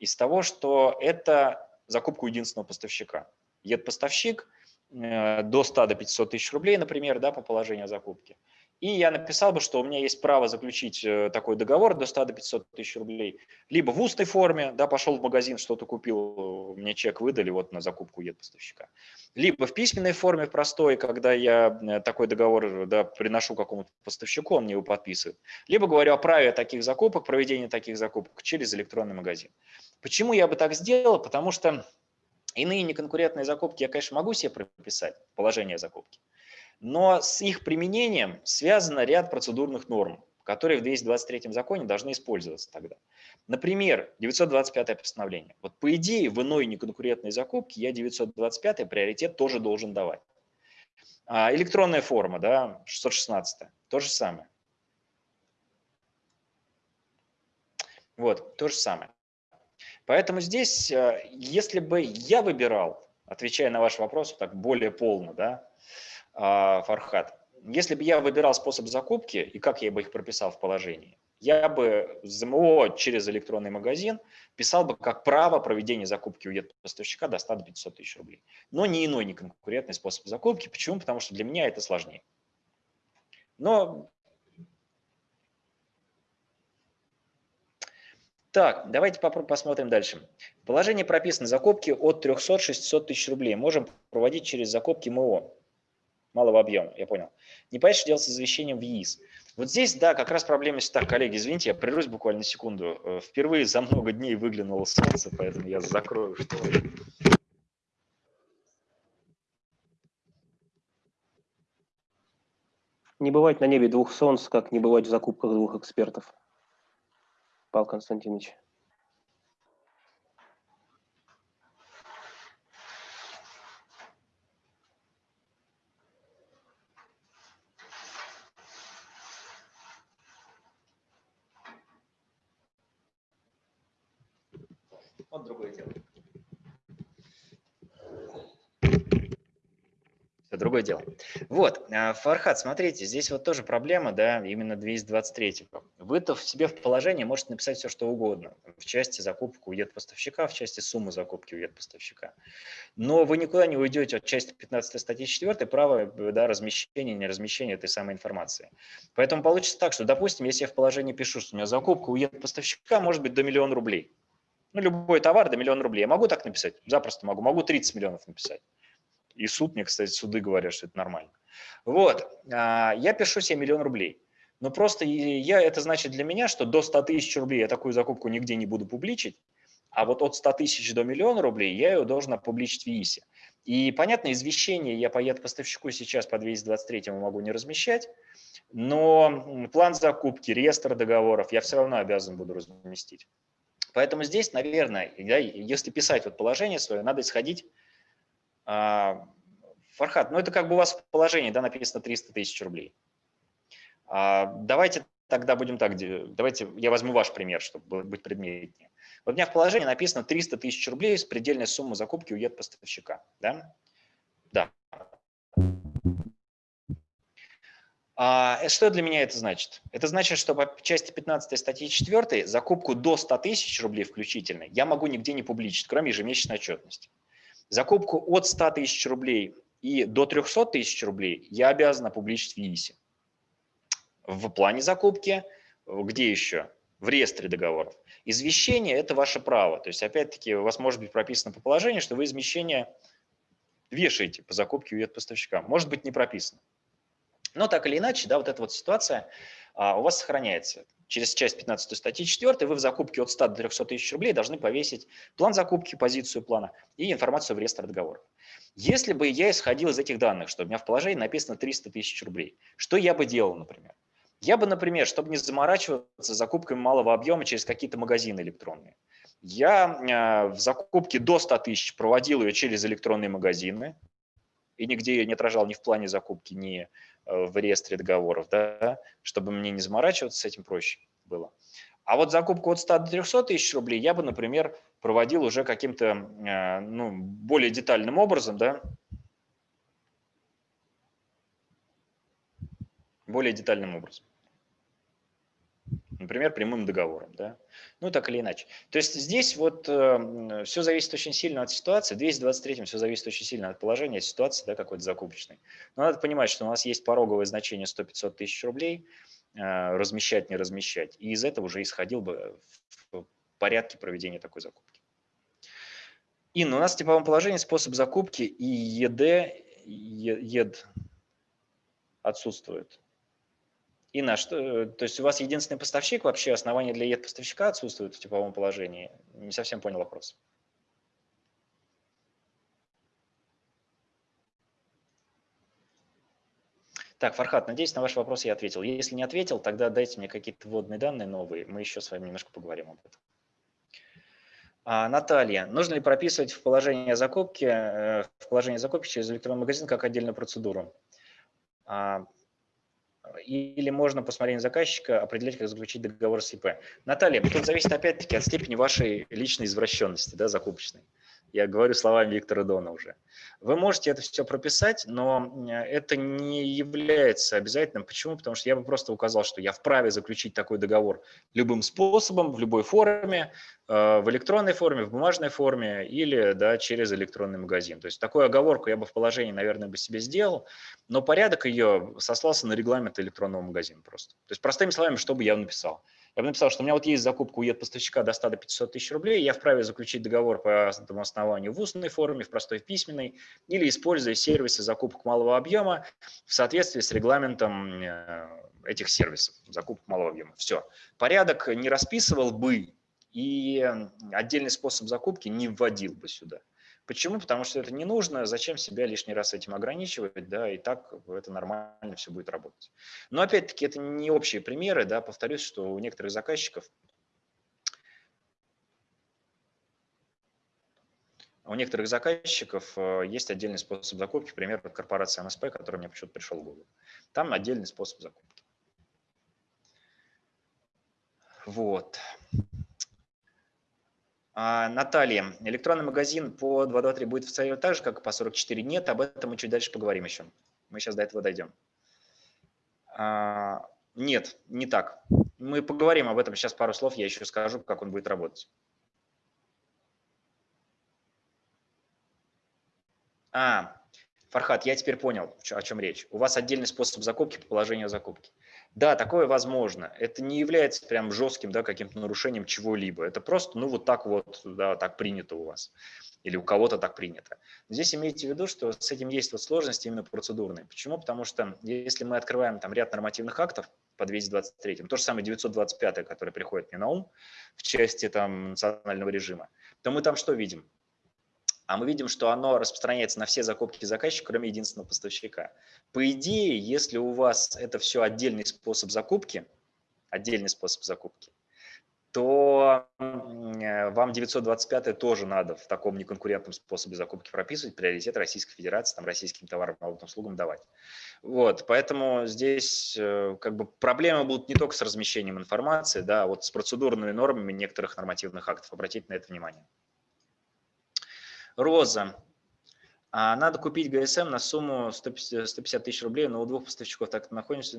Из того, что это закупка единственного поставщика. Ед-поставщик Э, до 100 до 500 тысяч рублей, например, да, по положению закупки. И я написал бы, что у меня есть право заключить э, такой договор до 100 до 500 тысяч рублей. Либо в устной форме, да, пошел в магазин, что-то купил, мне чек выдали вот на закупку ед поставщика. Либо в письменной форме простой, когда я э, такой договор да, приношу какому-то поставщику, он мне его подписывает. Либо говорю о праве таких закупок, проведения таких закупок через электронный магазин. Почему я бы так сделал? Потому что Иные неконкурентные закупки я, конечно, могу себе прописать, положение закупки, но с их применением связано ряд процедурных норм, которые в 223 законе должны использоваться тогда. Например, 925 постановление. Вот по идее в иной неконкурентной закупке я 925 приоритет тоже должен давать. А электронная форма, да, 616, то же самое. Вот, то же самое. Поэтому здесь, э, если бы я выбирал, отвечая на ваш вопрос так более полно, да, Фархат, если бы я выбирал способ закупки и как я бы их прописал в положении, я бы ЗМО через электронный магазин писал бы как право проведения закупки у поставщика до 100 до 500 тысяч рублей. Но не иной, не конкурентный способ закупки. Почему? Потому что для меня это сложнее. Но Так, давайте посмотрим дальше. В положении прописаны закупки от 300-600 тысяч рублей. Можем проводить через закупки МО малого объема, я понял. Не понятно, что делать с извещением в ЕИС. Вот здесь, да, как раз проблема есть. Так, коллеги, извините, я прервусь буквально секунду. Э, впервые за много дней выглянуло солнце, поэтому я закрою шторы. Не бывать на небе двух солнц, как не бывать в закупках двух экспертов. Павел Константинович. Вот другое дело. Это другое дело. Вот, а, Фархат, смотрите, здесь вот тоже проблема, да, именно 223. Вы-то в себе в положении можете написать все, что угодно. В части закупки уедет поставщика, в части суммы закупки уедет поставщика. Но вы никуда не уйдете от части 15 статьи 4, право да, размещения, не размещения этой самой информации. Поэтому получится так, что, допустим, если я в положении пишу, что у меня закупка уедет поставщика, может быть, до миллиона рублей. Ну, любой товар до миллиона рублей. Я могу так написать? Запросто могу. Могу 30 миллионов написать. И суд мне, кстати, суды говорят, что это нормально. Вот, а, я пишу себе миллион рублей. Но просто я, это значит для меня, что до 100 тысяч рублей я такую закупку нигде не буду публичить, а вот от 100 тысяч до миллиона рублей я ее должен опубличить в ИИСе. И, понятно, извещение я по поставщику сейчас по 223 могу не размещать, но план закупки, реестр договоров я все равно обязан буду разместить. Поэтому здесь, наверное, если писать вот положение свое, надо исходить а, Фархат, ну это как бы у вас в положении, да, написано 300 тысяч рублей. А, давайте тогда будем так, давайте я возьму ваш пример, чтобы быть предметнее. Вот у меня в положении написано 300 тысяч рублей с предельной суммой закупки у поставщика. Да? Да. А э, что для меня это значит? Это значит, что по части 15 статьи 4 закупку до 100 тысяч рублей включительно я могу нигде не публичить, кроме ежемесячной отчетности. Закупку от 100 тысяч рублей и до 300 тысяч рублей я обязан опубличить в ЕИСе. В плане закупки, где еще? В реестре договоров. Извещение – это ваше право. То есть, опять-таки, у вас может быть прописано по положению, что вы извещение вешаете по закупке у поставщика. Может быть не прописано. Но так или иначе, да, вот эта вот ситуация а, у вас сохраняется через часть 15 статьи 4 вы в закупке от 100 до 300 тысяч рублей должны повесить план закупки, позицию плана и информацию в реестр договоров. Если бы я исходил из этих данных, что у меня в положении написано 300 тысяч рублей, что я бы делал, например? Я бы, например, чтобы не заморачиваться закупками малого объема через какие-то магазины электронные, я э, в закупке до 100 тысяч проводил ее через электронные магазины, и нигде ее не отражал ни в плане закупки, ни Э, в реестре договоров, да, чтобы мне не заморачиваться с этим проще было. А вот закупку от 100 до 300 тысяч рублей я бы, например, проводил уже каким-то э, ну, более детальным образом, да, более детальным образом. Например, прямым договором. Да? Ну, так или иначе. То есть здесь вот э, все зависит очень сильно от ситуации. В 223 все зависит очень сильно от положения ситуации да, какой-то закупочной. Но надо понимать, что у нас есть пороговое значение 100-500 тысяч рублей, э, размещать, не размещать. И из этого уже исходил бы в порядке проведения такой закупки. Инна, у нас в типовом положении способ закупки и ЕД, ЕД отсутствует. И на что, то есть у вас единственный поставщик, вообще основания для ед поставщика отсутствуют в типовом положении? Не совсем понял вопрос. Так, Фархат, надеюсь, на ваш вопрос я ответил. Если не ответил, тогда дайте мне какие-то вводные данные новые, мы еще с вами немножко поговорим об этом. А, Наталья, нужно ли прописывать в положение закупки, э, в положение закупки через электронный магазин как отдельную процедуру? А, или можно по смотрению заказчика определять, как заключить договор с ИП. Наталья, тут зависит опять-таки от степени вашей личной извращенности, да, закупочной. Я говорю словами Виктора Дона уже. Вы можете это все прописать, но это не является обязательным. Почему? Потому что я бы просто указал, что я вправе заключить такой договор любым способом, в любой форме, э, в электронной форме, в бумажной форме или да, через электронный магазин. То есть такую оговорку я бы в положении, наверное, бы себе сделал, но порядок ее сослался на регламент электронного магазина просто. То есть простыми словами, что бы я написал? Я бы написал, что у меня вот есть закупка у поставщика до 100 до 500 тысяч рублей, я вправе заключить договор по этому основанию в устной форме, в простой в письменной, или используя сервисы закупок малого объема в соответствии с регламентом э, этих сервисов, закупок малого объема. Все. Порядок не расписывал бы и отдельный способ закупки не вводил бы сюда. Почему? Потому что это не нужно, зачем себя лишний раз этим ограничивать, да, и так это нормально все будет работать. Но опять-таки это не общие примеры, да, повторюсь, что у некоторых заказчиков У некоторых заказчиков э, есть отдельный способ закупки, например, корпорация МСП, который мне почему-то пришел в голову. Там отдельный способ закупки. Вот. А, Наталья, электронный магазин по 223 будет функционировать так же, как и по 44? Нет, об этом мы чуть дальше поговорим еще. Мы сейчас до этого дойдем. А, нет, не так. Мы поговорим об этом сейчас пару слов, я еще скажу, как он будет работать. А, Фархат, я теперь понял, о чем речь. У вас отдельный способ закупки по положению закупки. Да, такое возможно. Это не является прям жестким да, каким-то нарушением чего-либо. Это просто, ну, вот так вот, да, так принято у вас. Или у кого-то так принято. Здесь имейте в виду, что с этим есть вот сложности именно процедурные. Почему? Потому что если мы открываем там ряд нормативных актов по 223, то же самое 925, который приходит мне на ум в части там национального режима, то мы там что видим? А мы видим, что оно распространяется на все закупки заказчика, кроме единственного поставщика. По идее, если у вас это все отдельный способ закупки, отдельный способ закупки, то э, вам 925 тоже надо в таком неконкурентном способе закупки прописывать, приоритет Российской Федерации, там, российским товарам и услугам давать. Вот, поэтому здесь э, как бы проблемы будут не только с размещением информации, да, а вот с процедурными нормами некоторых нормативных актов. Обратите на это внимание. Роза. А надо купить ГСМ на сумму 150, 150 тысяч рублей, но у двух поставщиков так находимся,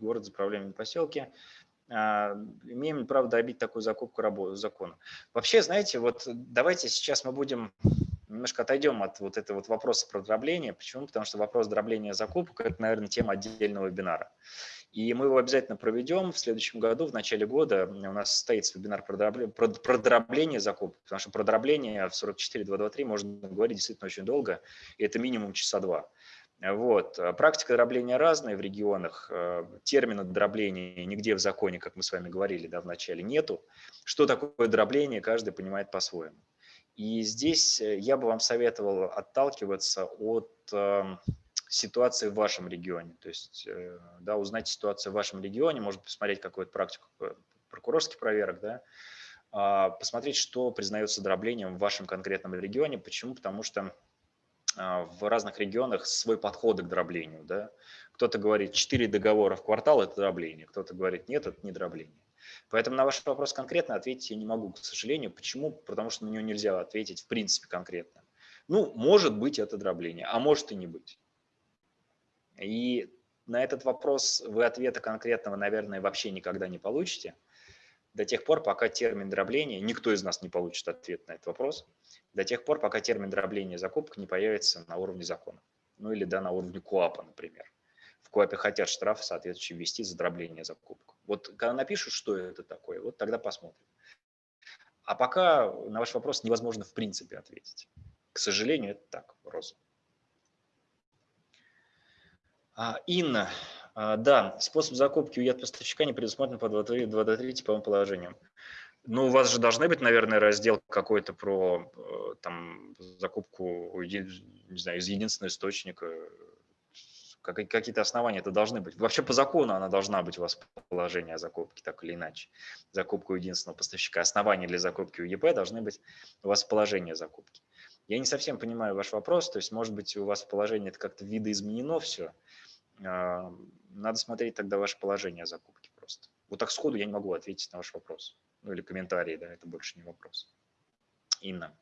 город заправляемый поселке. А, имеем право добить такую закупку закона? Вообще, знаете, вот давайте сейчас мы будем немножко отойдем от вот этого вот вопроса про дробление. Почему? Потому что вопрос дробления закупок – это, наверное, тема отдельного вебинара. И мы его обязательно проведем в следующем году, в начале года. У нас состоится вебинар про дробление, закупок, потому что про дробление в 44.223 можно говорить действительно очень долго, и это минимум часа два. Вот. Практика дробления разная в регионах. Термина дробления нигде в законе, как мы с вами говорили да, в начале, нету. Что такое дробление, каждый понимает по-своему. И здесь я бы вам советовал отталкиваться от эм, ситуации в вашем регионе. То есть э, да, узнать ситуацию в вашем регионе, может посмотреть какую-то практику э, прокурорских проверок, да, а, посмотреть, что признается дроблением в вашем конкретном регионе. Почему? Потому что а, в разных регионах свой подход к дроблению. Да? Кто-то говорит, 4 договора в квартал – это дробление, кто-то говорит, нет, это не дробление. Поэтому на ваш вопрос конкретно ответить я не могу, к сожалению. Почему? Потому что на него нельзя ответить в принципе конкретно. Ну, может быть это дробление, а может и не быть. И на этот вопрос вы ответа конкретного, наверное, вообще никогда не получите, до тех пор, пока термин дробления, никто из нас не получит ответ на этот вопрос, до тех пор, пока термин дробления закупок не появится на уровне закона. Ну или да, на уровне КОАПа, например. В КОАПе хотят штраф соответствующий ввести за дробление закупок. Вот когда напишут, что это такое, вот тогда посмотрим. А пока на ваш вопрос невозможно в принципе ответить. К сожалению, это так, Роза. А, Инна, а, да, способ закупки у поставщика не предусмотрен по 2.3 типовым положениям. Ну, у вас же должны быть, наверное, раздел какой-то про э, там, закупку не знаю, из единственного источника. Какие-то основания это должны быть. Вообще по закону она должна быть у вас положение о закупке, так или иначе. Закупку единственного поставщика. Основания для закупки у ЕП должны быть у вас положение закупки. Я не совсем понимаю ваш вопрос, то есть, может быть, у вас в положении это как-то видоизменено все, надо смотреть тогда ваше положение закупки просто. Вот так сходу я не могу ответить на ваш вопрос. Ну или комментарий, да, это больше не вопрос. Инна.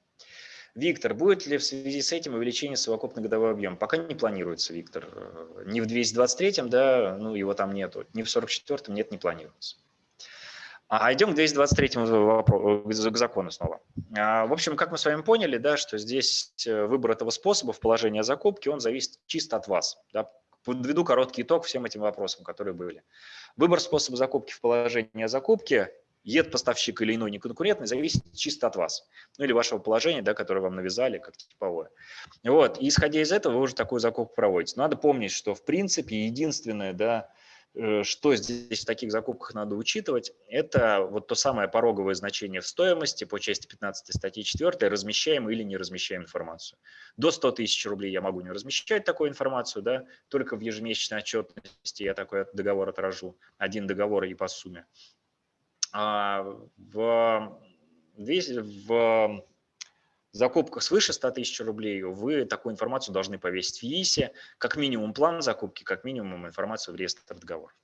Виктор, будет ли в связи с этим увеличение совокупный годовой объем? Пока не планируется, Виктор. Э, ни в 223-м, да, ну его там нету, ни в 44-м нет, не планируется. А идем к 223 к закону снова. А, в общем, как мы с вами поняли, да, что здесь э, выбор этого способа в положении закупки, он зависит чисто от вас. Да, подведу короткий итог всем этим вопросам, которые были. Выбор способа закупки в положении о закупке, ед поставщик или иной неконкурентный, зависит чисто от вас, ну или вашего положения, да, которое вам навязали как типовое. Вот, и исходя из этого вы уже такую закупку проводите. Надо помнить, что в принципе единственное, да, что здесь в таких закупках надо учитывать, это вот то самое пороговое значение в стоимости по части 15 статьи 4, размещаем или не размещаем информацию. До 100 тысяч рублей я могу не размещать такую информацию, да, только в ежемесячной отчетности я такой договор отражу, один договор и по сумме. А в, в закупках свыше 100 тысяч рублей вы такую информацию должны повесить в ЕИСе, как минимум план закупки, как минимум информацию в реестр договор.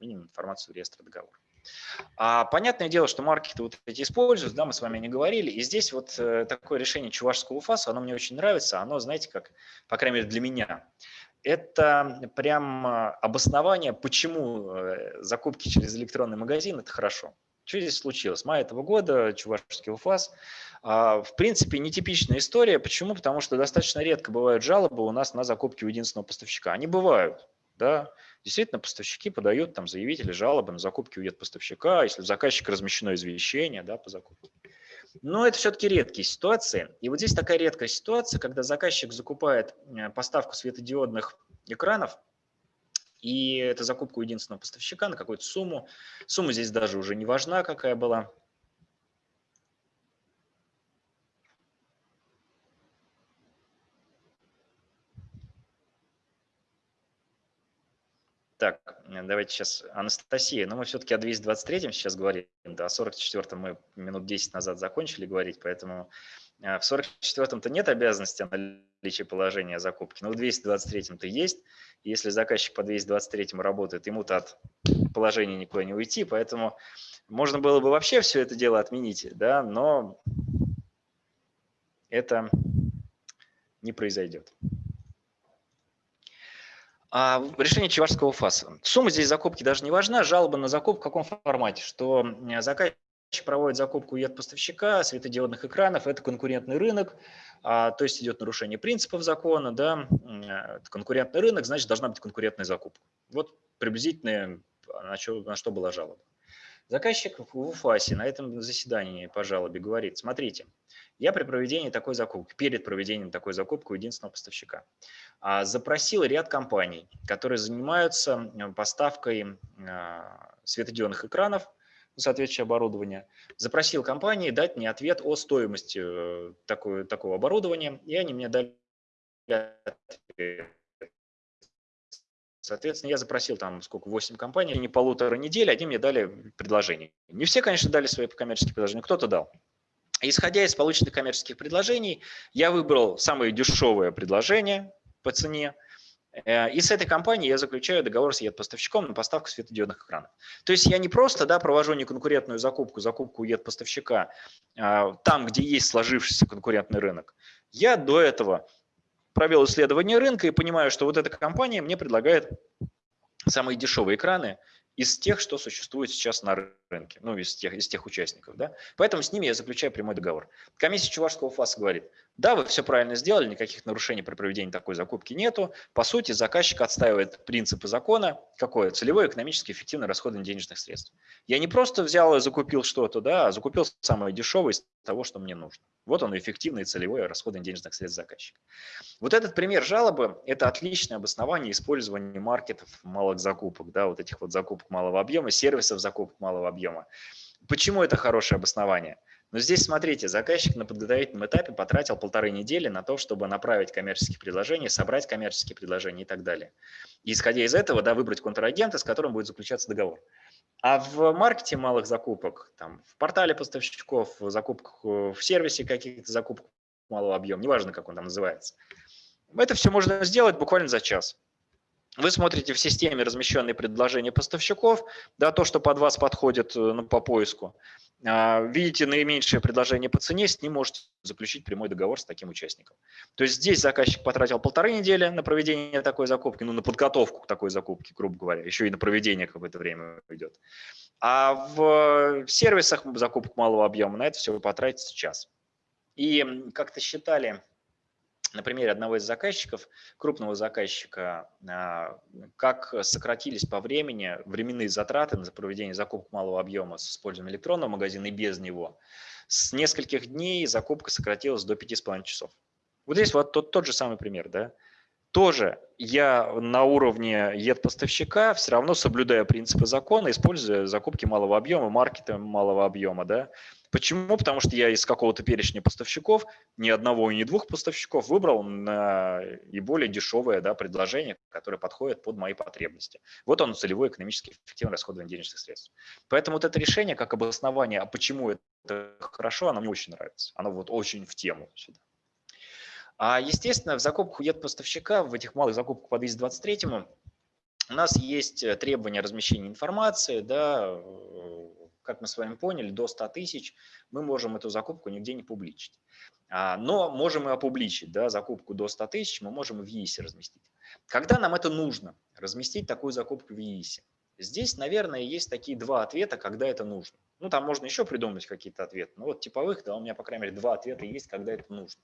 Минимум информацию в реестр договор. А понятное дело, что маркеты вот эти используют, да, мы с вами не говорили, и здесь вот э, такое решение чувашского УФАСа, оно мне очень нравится, оно, знаете, как, по крайней мере, для меня, это прям обоснование, почему э, закупки через электронный магазин – это хорошо. Что здесь случилось? Мая этого года чувашский УФАС а, в принципе, нетипичная история. Почему? Потому что достаточно редко бывают жалобы у нас на закупки у единственного поставщика. Они бывают, да. Действительно, поставщики подают, там, заявители жалобы на закупки у поставщика, если у заказчика размещено извещение да, по закупке. Но это все-таки редкие ситуации. И вот здесь такая редкая ситуация, когда заказчик закупает э, поставку светодиодных экранов, и это закупка у единственного поставщика на какую-то сумму. Сумма здесь даже уже не важна, какая была. Так, давайте сейчас Анастасия, но мы все-таки о 223 сейчас говорим, да, о 44 мы минут 10 назад закончили говорить, поэтому в 44-м-то нет обязанности о наличии положения закупки, но в 223-м-то есть. Если заказчик по 223-му работает, ему-то от положения никуда не уйти, поэтому можно было бы вообще все это дело отменить, да, но это не произойдет. А решение Чевашского ФАСа. Сумма здесь закупки даже не важна, жалоба на закупку в каком формате, что заказчик проводит закупку ед поставщика светодиодных экранов, это конкурентный рынок, а, то есть идет нарушение принципов закона, да, это конкурентный рынок, значит должна быть конкурентная закупка. Вот приблизительно на что, на что была жалоба. Заказчик в УФАСе на этом заседании по жалобе говорит, смотрите, я при проведении такой закупки, перед проведением такой закупки у единственного поставщика, а, запросил ряд компаний, которые занимаются поставкой а, светодиодных экранов, соответствующее оборудование, запросил компании дать мне ответ о стоимости э, такой, такого оборудования, и они мне дали Соответственно, я запросил там сколько, 8 компаний, не полутора недели, они мне дали предложение. Не все, конечно, дали свои коммерческие предложения, кто-то дал. Исходя из полученных коммерческих предложений, я выбрал самое дешевое предложение по цене, и с этой компанией я заключаю договор с ЕД-поставщиком на поставку светодиодных экранов. То есть я не просто да, провожу неконкурентную закупку, закупку ЕД-поставщика а, там, где есть сложившийся конкурентный рынок. Я до этого провел исследование рынка и понимаю, что вот эта компания мне предлагает самые дешевые экраны из тех, что существует сейчас на рынке, ну, из тех, из тех участников. Да? Поэтому с ними я заключаю прямой договор. Комиссия Чувашского ФАСа говорит, да, вы все правильно сделали, никаких нарушений при проведении такой закупки нету. По сути, заказчик отстаивает принципы закона, какое? Целевое экономически эффективное расходование денежных средств. Я не просто взял и закупил что-то, да, а закупил самое дешевое из того, что мне нужно. Вот он эффективный целевой расходование денежных средств заказчика. Вот этот пример жалобы – это отличное обоснование использования маркетов малых закупок, да, вот этих вот закупок малого объема, сервисов закупок малого объема. Почему это хорошее обоснование? Но здесь, смотрите, заказчик на подготовительном этапе потратил полторы недели на то, чтобы направить коммерческие предложения, собрать коммерческие предложения и так далее. И исходя из этого, да, выбрать контрагента, с которым будет заключаться договор. А в маркете малых закупок, там, в портале поставщиков, в закупках, в сервисе каких-то закупок малого объема, неважно, как он там называется, это все можно сделать буквально за час. Вы смотрите в системе размещенные предложения поставщиков, да, то, что под вас подходит э, ну, по поиску. А, видите наименьшее предложение по цене, с ним можете заключить прямой договор с таким участником. То есть здесь заказчик потратил полторы недели на проведение такой закупки, ну, на подготовку к такой закупке, грубо говоря, еще и на проведение какое-то время идет. А в сервисах закупок малого объема на это все потратится час. И как-то считали на примере одного из заказчиков, крупного заказчика, а, как сократились по времени временные затраты на проведение закупок малого объема с использованием электронного магазина и без него. С нескольких дней закупка сократилась до 5,5 часов. Вот здесь вот тот, тот же самый пример. Да? Тоже я на уровне ЕД-поставщика все равно соблюдая принципы закона, используя закупки малого объема, маркета малого объема. Да? Почему? Потому что я из какого-то перечня поставщиков, ни одного и ни двух поставщиков выбрал на и более дешевое да, предложение, которое подходит под мои потребности. Вот оно целевое экономически эффективное расходование денежных средств. Поэтому вот это решение как обоснование, а почему это хорошо, оно мне очень нравится. Оно вот очень в тему сюда. А естественно, в закупках у поставщика, в этих малых закупках по 223 у нас есть требования размещения информации, да, как мы с вами поняли, до 100 тысяч мы можем эту закупку нигде не публичить. А, но можем и опубличить, да, закупку до 100 тысяч мы можем и в ЕИСе разместить. Когда нам это нужно, разместить такую закупку в ЕИСе? Здесь, наверное, есть такие два ответа, когда это нужно. Ну, там можно еще придумать какие-то ответы. Но вот типовых, да, у меня, по крайней мере, два ответа есть, когда это нужно.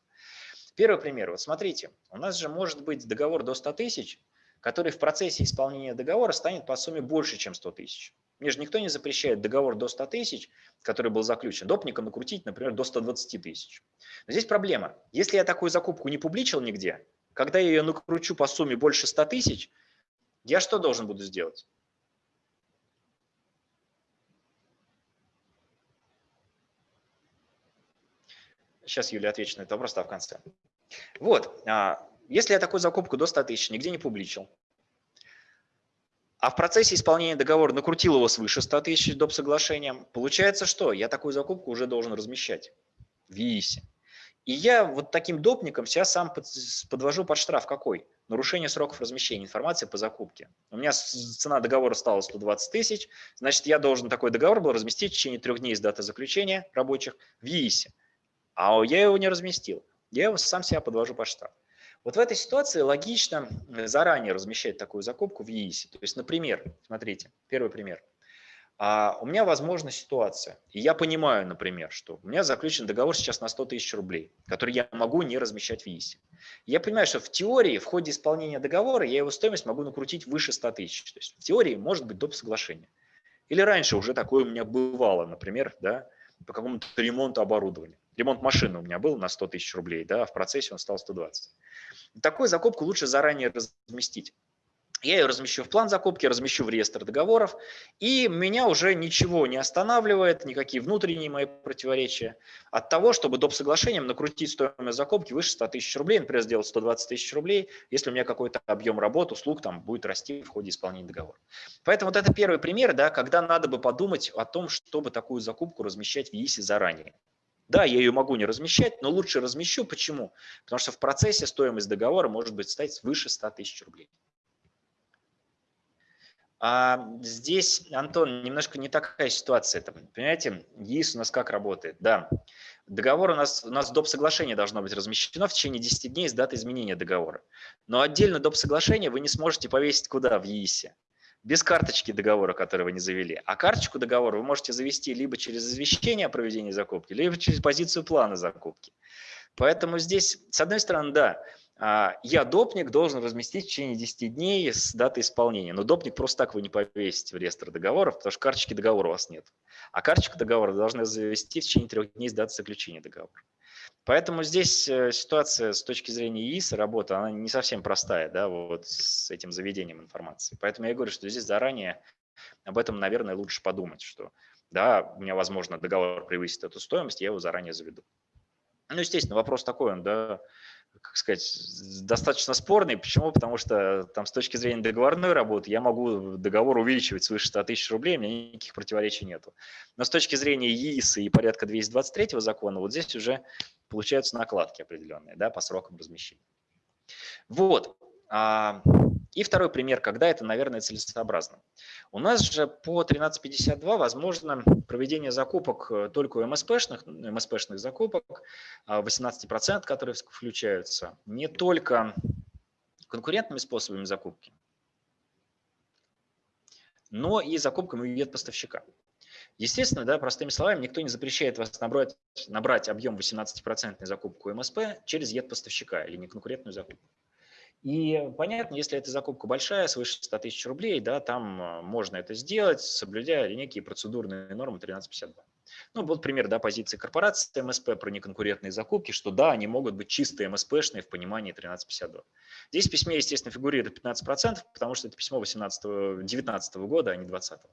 Первый пример. Вот смотрите, у нас же может быть договор до 100 тысяч, который в процессе исполнения договора станет по сумме больше, чем 100 тысяч. Мне же никто не запрещает договор до 100 тысяч, который был заключен, допником накрутить, например, до 120 тысяч. Но здесь проблема. Если я такую закупку не публичил нигде, когда я ее накручу по сумме больше 100 тысяч, я что должен буду сделать? Сейчас Юля отвечу на этот вопрос, а в конце. Вот, а, если я такую закупку до 100 тысяч нигде не публичил, а в процессе исполнения договора накрутил его свыше 100 тысяч доп. соглашением, получается что? Я такую закупку уже должен размещать в ЕИСе. И я вот таким допником сейчас сам подвожу под штраф какой? Нарушение сроков размещения информации по закупке. У меня цена договора стала 120 тысяч, значит, я должен такой договор был разместить в течение трех дней с даты заключения рабочих в ЕИСе. А я его не разместил. Я его сам себя подвожу под штраф. Вот в этой ситуации логично э, заранее размещать такую закупку в ЕИСе. То есть, например, смотрите, первый пример. А у меня возможна ситуация, и я понимаю, например, что у меня заключен договор сейчас на 100 тысяч рублей, который я могу не размещать в ЕИСе. Я понимаю, что в теории, в ходе исполнения договора, я его стоимость могу накрутить выше 100 тысяч. То есть в теории может быть доп. соглашение. Или раньше уже такое у меня бывало, например, да, по какому-то ремонту оборудования. Ремонт машины у меня был на 100 тысяч рублей, да, а в процессе он стал 120. Такую закупку лучше заранее разместить. Я ее размещу в план закупки, размещу в реестр договоров, и меня уже ничего не останавливает, никакие внутренние мои противоречия от того, чтобы доп. соглашением накрутить стоимость закупки выше 100 тысяч рублей, например, сделать 120 тысяч рублей, если у меня какой-то объем работ, услуг там будет расти в ходе исполнения договора. Поэтому вот это первый пример, да, когда надо бы подумать о том, чтобы такую закупку размещать в ЕИСе заранее. Да, я ее могу не размещать, но лучше размещу. Почему? Потому что в процессе стоимость договора может быть стать свыше 100 тысяч рублей. А здесь, Антон, немножко не такая ситуация. -то. Понимаете, ЕИС у нас как работает? Да, договор у нас, у нас доп. соглашение должно быть размещено в течение 10 дней с даты изменения договора. Но отдельно доп. соглашение вы не сможете повесить куда в ЕИСе без карточки договора, который вы не завели. А карточку договора вы можете завести либо через извещение о проведении закупки, либо через позицию плана закупки. Поэтому здесь, с одной стороны, да, а, я допник должен разместить в течение 10 дней с даты исполнения. Но допник просто так вы не повесите в реестр договоров, потому что карточки договора у вас нет. А карточку договора должны завести в течение трех дней с даты заключения договора. Поэтому здесь э, ситуация с точки зрения ИИС, работа, она не совсем простая, да, вот с этим заведением информации. Поэтому я говорю, что здесь заранее об этом, наверное, лучше подумать, что да, у меня, возможно, договор превысит эту стоимость, я его заранее заведу. Ну, естественно, вопрос такой, он, да, как сказать, достаточно спорный. Почему? Потому что там с точки зрения договорной работы я могу договор увеличивать свыше 100 тысяч рублей, у меня никаких противоречий нету. Но с точки зрения ЕИСа и порядка 223 закона, вот здесь уже получаются накладки определенные да, по срокам размещения. Вот. И второй пример, когда это, наверное, целесообразно. У нас же по 1352 возможно проведение закупок э, только у МСПшных, МСПшных закупок, 18%, а, которые включаются, не только конкурентными способами закупки, но и закупками у поставщика. Естественно, да, простыми словами, никто не запрещает вас набрать, набрать объем 18% закупку МСП через ЕД-поставщика или неконкурентную закупку. И понятно, если эта закупка большая, свыше 100 тысяч рублей, да, там а, можно это сделать, соблюдая некие процедурные нормы 1352. Ну, вот пример да, позиции корпорации МСП про неконкурентные закупки, что да, они могут быть чистые МСПшные в понимании 1352. Здесь в письме, естественно, фигурирует 15%, потому что это письмо 18 19 года, а не 20 -го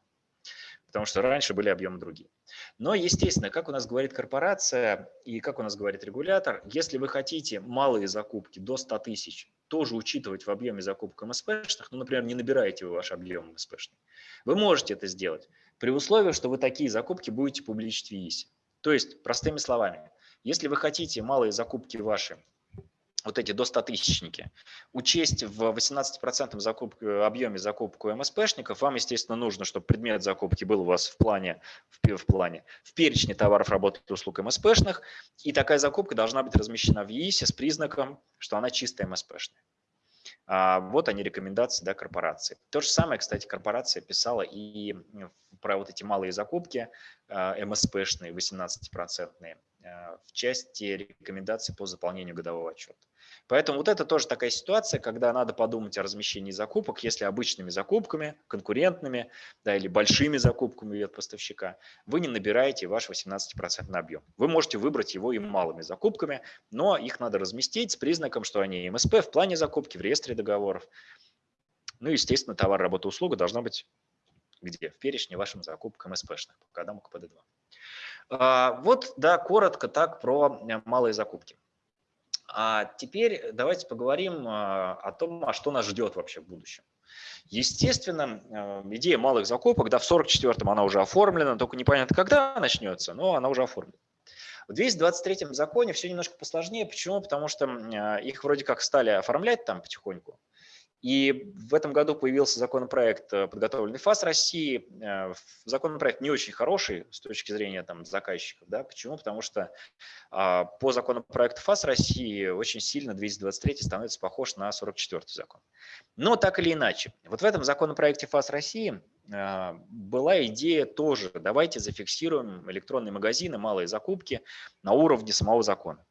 потому что раньше были объемы другие. Но, естественно, как у нас говорит корпорация и как у нас говорит регулятор, если вы хотите малые закупки до 100 тысяч тоже учитывать в объеме закупок МСПшных, ну, например, не набираете вы ваш объем МСПшный, вы можете это сделать при условии, что вы такие закупки будете публичить в ЕИСе. То есть, простыми словами, если вы хотите малые закупки ваши вот эти до 100 тысячники, учесть в 18% закупки, объеме закупку МСПшников, вам, естественно, нужно, чтобы предмет закупки был у вас в плане, в, в плане, в перечне товаров, работ и услуг МСПшных, и такая закупка должна быть размещена в ЕИСе с признаком, что она чистая МСПшная. А вот они рекомендации да, корпорации. То же самое, кстати, корпорация писала и про вот эти малые закупки а, МСПшные, 18-процентные, а, в части рекомендаций по заполнению годового отчета. Поэтому вот это тоже такая ситуация, когда надо подумать о размещении закупок, если обычными закупками, конкурентными да, или большими закупками от поставщика, вы не набираете ваш 18% объем. Вы можете выбрать его и малыми закупками, но их надо разместить с признаком, что они МСП в плане закупки, в реестре договоров. Ну, естественно, товар, работа, услуга должна быть где? В перечне вашим закупкам МСПшных по кодам КПД-2. А, вот, да, коротко так про э, малые закупки. А теперь давайте поговорим а, о том, а что нас ждет вообще в будущем. Естественно, а, идея малых закупок, да, в 44-м она уже оформлена, только непонятно, когда начнется, но она уже оформлена. В 223-м законе все немножко посложнее. Почему? Потому что а, их вроде как стали оформлять там потихоньку. И в этом году появился законопроект, э, подготовленный ФАС России. Э, законопроект не очень хороший с точки зрения там, заказчиков. Да? Почему? Потому что а, по законопроекту ФАС России очень сильно 223 становится похож на 44 закон. Но так или иначе, вот в этом законопроекте ФАС России а, была идея тоже, давайте зафиксируем электронные магазины, малые закупки на уровне самого закона.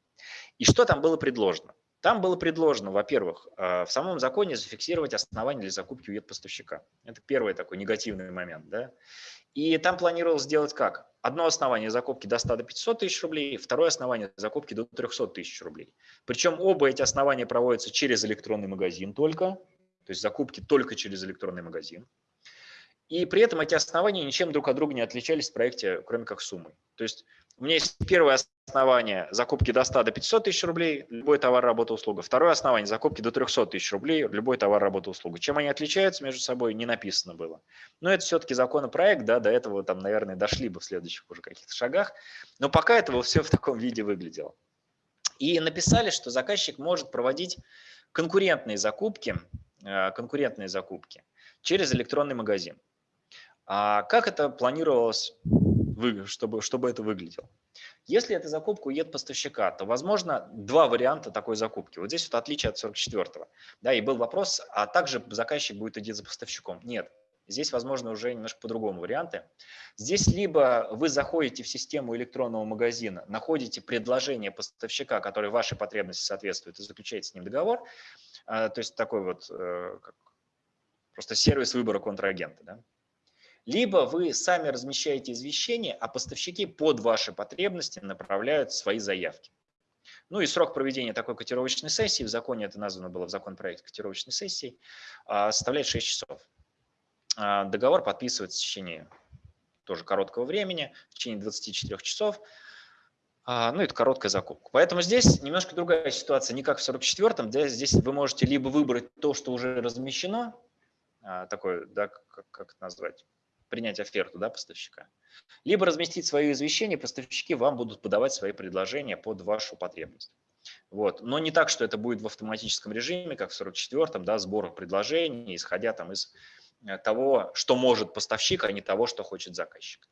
И что там было предложено? Там было предложено, во-первых, э, в самом законе зафиксировать основания для закупки у поставщика. Это первый такой негативный момент. Да? И там планировалось сделать как? Одно основание закупки до 100 до 500 тысяч рублей, второе основание закупки до 300 тысяч рублей. Причем оба эти основания проводятся через электронный магазин только, то есть закупки только через электронный магазин. И при этом эти основания ничем друг от друга не отличались в проекте, кроме как суммой. То есть у меня есть первое основание закупки до 100 до 500 тысяч рублей, любой товар, работа, услуга. Второе основание закупки до 300 тысяч рублей, любой товар, работа, услуга. Чем они отличаются между собой, не написано было. Но это все-таки законопроект, да, до этого там, наверное, дошли бы в следующих уже каких-то шагах. Но пока этого все в таком виде выглядело. И написали, что заказчик может проводить конкурентные закупки, э, конкурентные закупки через электронный магазин. А как это планировалось чтобы, чтобы это выглядело. Если это закупка у ЕД-поставщика, то возможно два варианта такой закупки. Вот здесь вот отличие от 44-го. Да, и был вопрос, а также заказчик будет идти за поставщиком. Нет, Здесь, возможно, уже немножко по-другому варианты. Здесь либо вы заходите в систему электронного магазина, находите предложение поставщика, которое вашей потребности соответствует, и заключаете с ним договор. А, то есть такой вот э, просто сервис выбора контрагента. Да? Либо вы сами размещаете извещение, а поставщики под ваши потребности направляют свои заявки. Ну и срок проведения такой котировочной сессии, в законе это названо было в законопроекте котировочной сессии, а, составляет 6 часов. А, договор подписывается в течение тоже короткого времени, в течение 24 часов. А, ну, это короткая закупка. Поэтому здесь немножко другая ситуация, не как в 44-м. Здесь вы можете либо выбрать то, что уже размещено, такое, да, как, как это назвать, принять оферту да, поставщика, либо разместить свое извещение, поставщики вам будут подавать свои предложения под вашу потребность. Вот. Но не так, что это будет в автоматическом режиме, как в 44-м, да, сбор предложений, исходя там из э, того, что может поставщик, а не того, что хочет заказчик.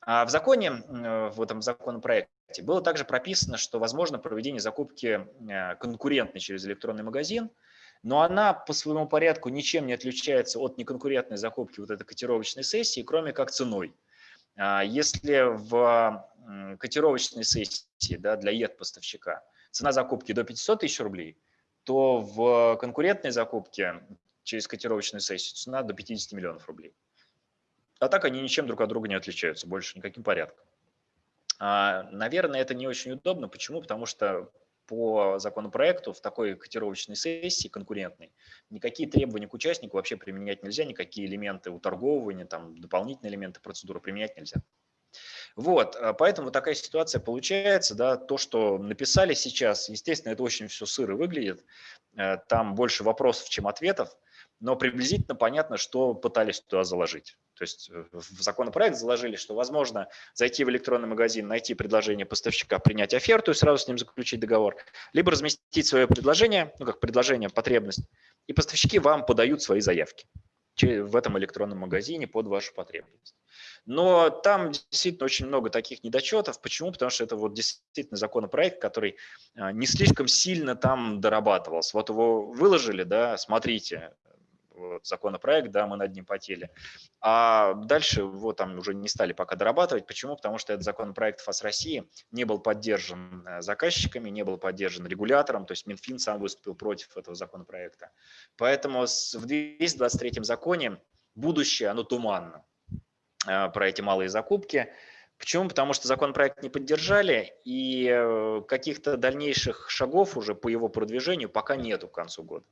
А в законе, в этом законопроекте было также прописано, что возможно проведение закупки э, конкурентной через электронный магазин – но она по своему порядку ничем не отличается от неконкурентной закупки вот этой котировочной сессии, кроме как ценой. А, если в котировочной сессии да, для ЕТ-поставщика цена закупки до 500 тысяч рублей, то в конкурентной закупке через котировочную сессию цена до 50 миллионов рублей. А так они ничем друг от друга не отличаются, больше никаким порядком. А, наверное, это не очень удобно. Почему? Потому что по законопроекту в такой котировочной сессии конкурентной никакие требования к участнику вообще применять нельзя, никакие элементы уторговывания, там, дополнительные элементы процедуры применять нельзя. Вот, а поэтому такая ситуация получается, да, то, что написали сейчас, естественно, это очень все сыро выглядит, э, там больше вопросов, чем ответов, но приблизительно понятно, что пытались туда заложить. То есть э, в законопроект заложили, что возможно зайти в электронный магазин, найти предложение поставщика, принять оферту и сразу с ним заключить договор, либо разместить свое предложение, ну как предложение, потребность, и поставщики вам подают свои заявки в этом электронном магазине под вашу потребность. Но там действительно очень много таких недочетов. Почему? Потому что это вот действительно законопроект, который а, не слишком сильно там дорабатывался. Вот его выложили, да, смотрите, вот, законопроект, да, мы над ним потели. А дальше его там уже не стали пока дорабатывать. Почему? Потому что этот законопроект ФАС России не был поддержан э, заказчиками, не был поддержан регулятором, то есть Минфин сам выступил против этого законопроекта. Поэтому в 223 законе будущее, оно туманно э, про эти малые закупки. Почему? Потому что законопроект не поддержали, и э, каких-то дальнейших шагов уже по его продвижению пока нету к концу года.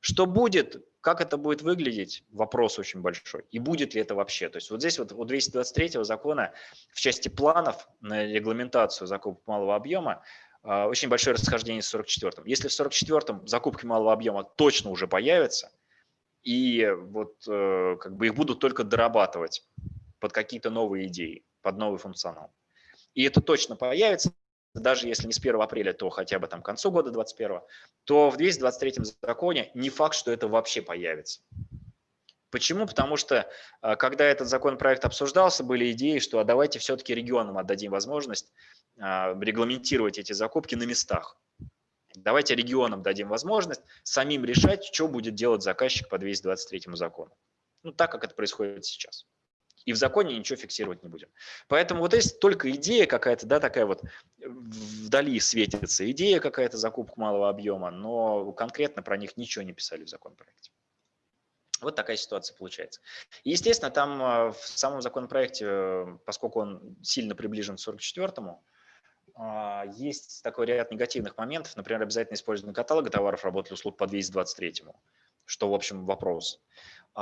Что будет, как это будет выглядеть, вопрос очень большой. И будет ли это вообще? То есть вот здесь вот у 223 закона в части планов на регламентацию закупок малого объема а, очень большое расхождение с 44-м. Если в 44-м закупки малого объема точно уже появятся, и вот э, как бы их будут только дорабатывать под какие-то новые идеи, под новый функционал. И это точно появится, даже если не с 1 апреля, то хотя бы там к концу года 2021, то в 223 законе не факт, что это вообще появится. Почему? Потому что а, когда этот законопроект обсуждался, были идеи, что а давайте все-таки регионам отдадим возможность а, регламентировать эти закупки на местах. Давайте регионам дадим возможность самим решать, что будет делать заказчик по 223 закону. Ну, так, как это происходит сейчас. И в законе ничего фиксировать не будем. Поэтому вот есть только идея какая-то, да, такая вот вдали светится, идея какая-то закупка малого объема, но конкретно про них ничего не писали в законопроекте. Вот такая ситуация получается. И, естественно, там а, в самом законопроекте, поскольку он сильно приближен к 44-му, а, есть такой ряд негативных моментов, например, обязательно использование каталога товаров, работ и услуг по 223-му, что, в общем, вопрос.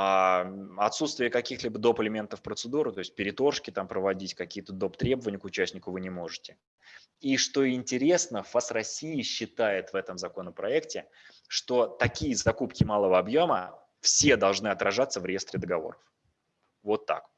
А, отсутствие каких-либо доп. элементов процедуры, то есть переторжки там проводить, какие-то доп. требования к участнику вы не можете. И что интересно, ФАС России считает в этом законопроекте, что такие закупки малого объема все должны отражаться в реестре договоров. Вот так.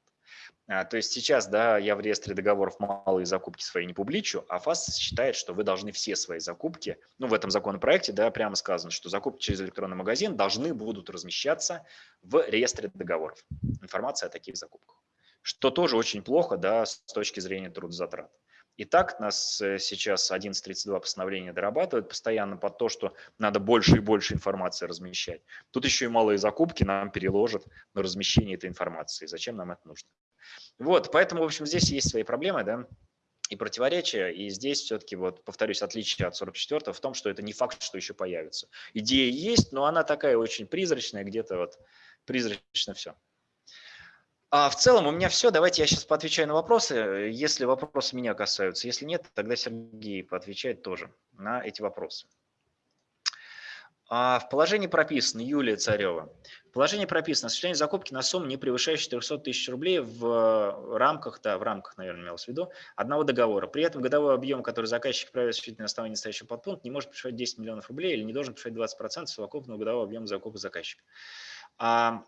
А, то есть сейчас, да, я в реестре договоров малые закупки свои не публичу, а ФАС считает, что вы должны все свои закупки, ну, в этом законопроекте, да, прямо сказано, что закупки через электронный магазин должны будут размещаться в реестре договоров. Информация о таких закупках. Что тоже очень плохо, да, с точки зрения трудозатрат. И так нас э, сейчас 11.32 постановление дорабатывает постоянно под то, что надо больше и больше информации размещать. Тут еще и малые закупки нам переложат на размещение этой информации. Зачем нам это нужно? Вот, поэтому, в общем, здесь есть свои проблемы, да, и противоречия, и здесь все-таки, вот, повторюсь, отличие от 44 в том, что это не факт, что еще появится. Идея есть, но она такая очень призрачная, где-то вот призрачно все. А в целом у меня все. Давайте я сейчас поотвечаю на вопросы, если вопросы меня касаются. Если нет, тогда Сергей поотвечает тоже на эти вопросы. А в положении прописано, Юлия Царева, в положении прописано осуществление закупки на сумму, не превышающую 400 тысяч рублей в рамках, да, в рамках, наверное, имелось в виду, одного договора. При этом годовой объем, который заказчик провел осуществить на основании настоящего подпункта, не может превышать 10 миллионов рублей или не должен превышать 20% совокупного годового объема закупки заказчика. А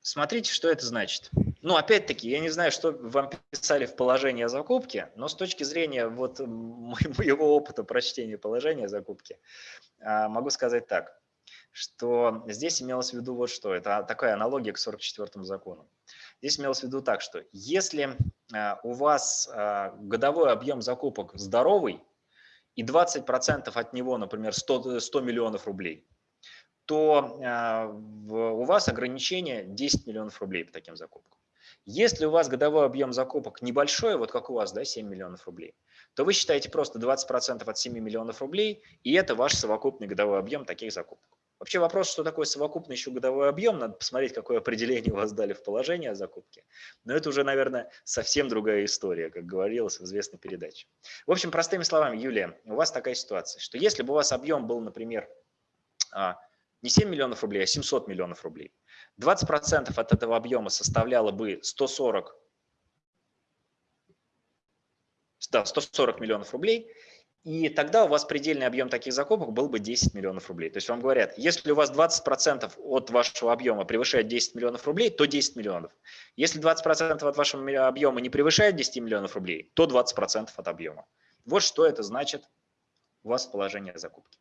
смотрите, что это значит. Ну, опять-таки, я не знаю, что вам писали в положении о закупке, но с точки зрения вот моего опыта прочтения положения о закупке, а, могу сказать так, что здесь имелось в виду вот что. Это такая аналогия к 44 закону. Здесь имелось в виду так, что если а, у вас а, годовой объем закупок здоровый, и 20% от него, например, 100, 100 миллионов рублей, то у вас ограничение 10 миллионов рублей по таким закупкам. Если у вас годовой объем закупок небольшой, вот как у вас, да, 7 миллионов рублей, то вы считаете просто 20% от 7 миллионов рублей, и это ваш совокупный годовой объем таких закупок. Вообще вопрос, что такое совокупный еще годовой объем, надо посмотреть, какое определение у вас дали в положении о закупке. Но это уже, наверное, совсем другая история, как говорилось в известной передаче. В общем, простыми словами, Юлия, у вас такая ситуация, что если бы у вас объем был, например, а, не 7 миллионов рублей, а 700 миллионов рублей, 20% от этого объема составляло бы 140, да, 140 миллионов рублей, и тогда у вас предельный объем таких закупок был бы 10 миллионов рублей. То есть вам говорят, если у вас 20% от вашего объема превышает 10 миллионов рублей, то 10 миллионов. Если 20% от вашего объема не превышает 10 миллионов рублей, то 20% от объема. Вот что это значит у вас в положении закупки.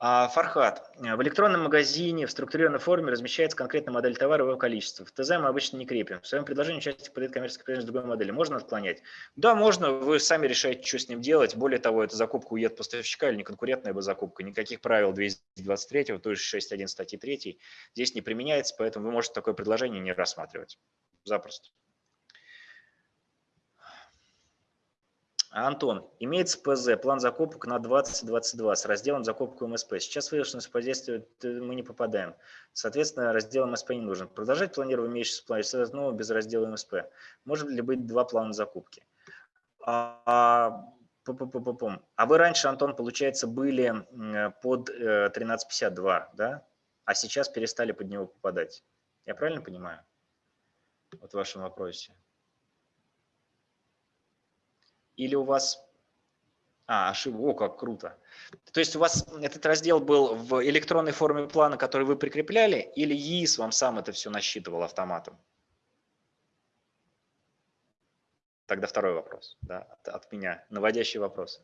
А, Фархат, в электронном магазине в структурированной форме размещается конкретная модель товара и его количество. В ТЗ мы обычно не крепим. В своем предложении участник подает коммерческий предложение другой модели. Можно отклонять? Да, можно. Вы сами решаете, что с ним делать. Более того, это закупка уед поставщика или неконкурентная бы закупка. Никаких правил 223, то есть 6.1 статьи 3 здесь не применяется, поэтому вы можете такое предложение не рассматривать. Запросто. Антон, имеется ПЗ, план закупок на 2022 с разделом закупку МСП. Сейчас выявленное воздействие мы не попадаем. Соответственно, раздел МСП не нужен. Продолжать планировать имеющийся план, снова без раздела МСП. Может ли быть два плана закупки? А, а вы раньше, Антон, получается, были под 1352, э, да? А сейчас перестали под него попадать. Я правильно понимаю? Вот в вашем вопросе. Или у вас... А, ошибка, о, как круто. То есть у вас этот раздел был в электронной форме плана, который вы прикрепляли, или ЕИС вам сам это все насчитывал автоматом? Тогда второй вопрос да, от, от меня, наводящий вопрос.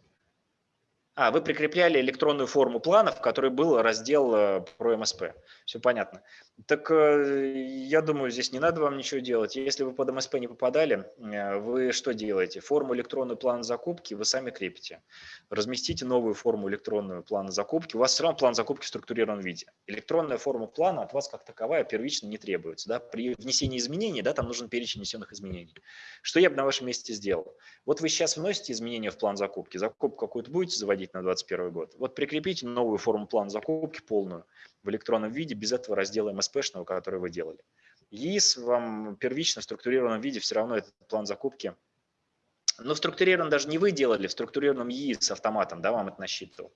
А, вы прикрепляли электронную форму плана, в которой был раздел э, про МСП. Все понятно. Так э, я думаю, здесь не надо вам ничего делать. Если вы под МСП не попадали, э, вы что делаете? Форму электронную плана закупки вы сами крепите. Разместите новую форму электронную плана закупки. У вас все равно план закупки в структурированном виде. Электронная форма плана от вас как таковая первично не требуется. Да? При внесении изменений да, там нужен перечень внесенных изменений. Что я бы на вашем месте сделал? Вот вы сейчас вносите изменения в план закупки. Закупку какую-то будете заводить проводить на 2021 год. Вот прикрепите новую форму плана закупки полную в электронном виде без этого раздела МСПшного, который вы делали. ЕИС вам первично в структурированном виде все равно этот план закупки но в структурированном даже не вы делали, в структурированном ЕИС с автоматом, да, вам это насчитывал.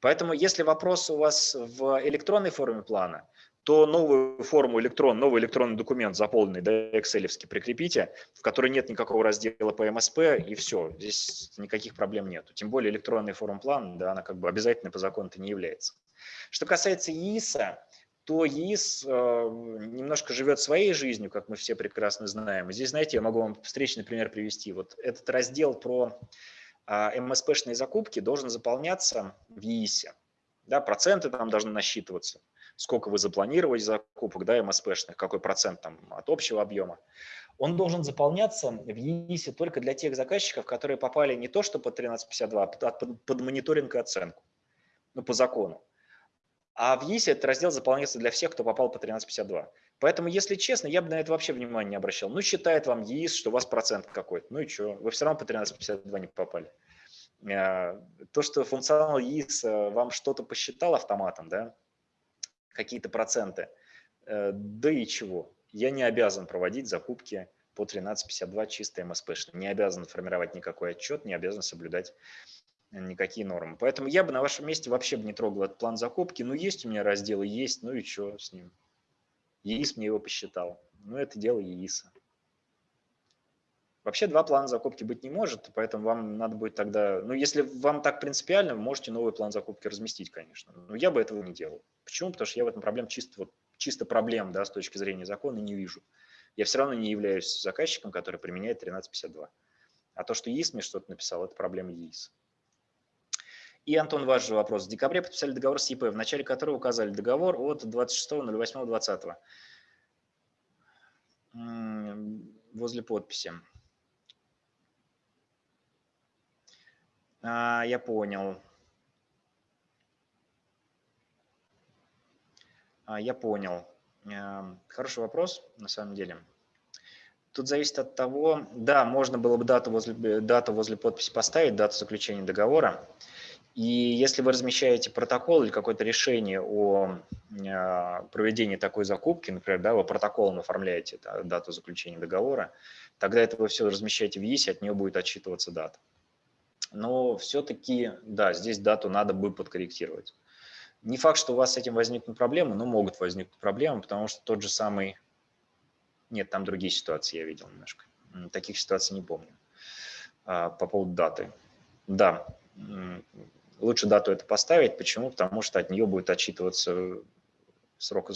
Поэтому если вопрос у вас в электронной форме плана, то новую форму электрон, новый электронный документ заполненный, да, excel прикрепите, в которой нет никакого раздела по МСП, и все, здесь никаких проблем нету. Тем более электронный форм-план, да, она как бы обязательно по закону-то не является. Что касается ЕИСа, то ЕИС э, немножко живет своей жизнью, как мы все прекрасно знаем. здесь, знаете, я могу вам встречный пример привести. Вот этот раздел про э, МСПшные закупки должен заполняться в ЕИСе. Да, проценты там должны насчитываться сколько вы запланировали закупок, да, МСПшных, какой процент там от общего объема, он должен заполняться в ЕИСе только для тех заказчиков, которые попали не то что под 1352, а под, под мониторинг и оценку, ну, по закону. А в ЕИСе этот раздел заполняется для всех, кто попал по 1352. Поэтому, если честно, я бы на это вообще внимания не обращал. Ну, считает вам ЕИС, что у вас процент какой-то. Ну и что? Вы все равно по 1352 не попали. Э, то, что функционал ЕИС э, вам что-то посчитал автоматом, да, какие-то проценты. Э, да и чего? Я не обязан проводить закупки по 1352 чисто МСП, не обязан формировать никакой отчет, не обязан соблюдать никакие нормы. Поэтому я бы на вашем месте вообще бы не трогал этот план закупки. Ну, есть у меня разделы, есть, ну и что с ним? ЕИС мне его посчитал. Ну, это дело ЕИСа. Вообще два плана закупки быть не может, поэтому вам надо будет тогда, ну если вам так принципиально, вы можете новый план закупки разместить, конечно. Но я бы этого не делал. Почему? Потому что я в этом проблем чисто, вот, чисто проблем да, с точки зрения закона не вижу. Я все равно не являюсь заказчиком, который применяет 1352. А то, что ЕИС мне что-то написал, это проблема ЕИС. И, Антон, ваш же вопрос. В декабре подписали договор с ЕП, в начале которого указали договор от 26.08.20. Возле подписи. А, я понял. А, я понял. Эм, хороший вопрос, на самом деле. Тут зависит от того, да, можно было бы дату возле, дату возле подписи поставить, дату заключения договора. И если вы размещаете протокол или какое-то решение о а, проведении такой закупки, например, да, вы протоколом оформляете дату заключения договора, тогда это вы все размещаете в ЕИСе, от нее будет отчитываться дата. Но все-таки, да, здесь дату надо бы подкорректировать. Не факт, что у вас с этим возникнут проблемы, но могут возникнуть проблемы, потому что тот же самый... Нет, там другие ситуации я видел немножко. Таких ситуаций не помню. А, по поводу даты. Да, лучше дату это поставить. Почему? Потому что от нее будет отчитываться срок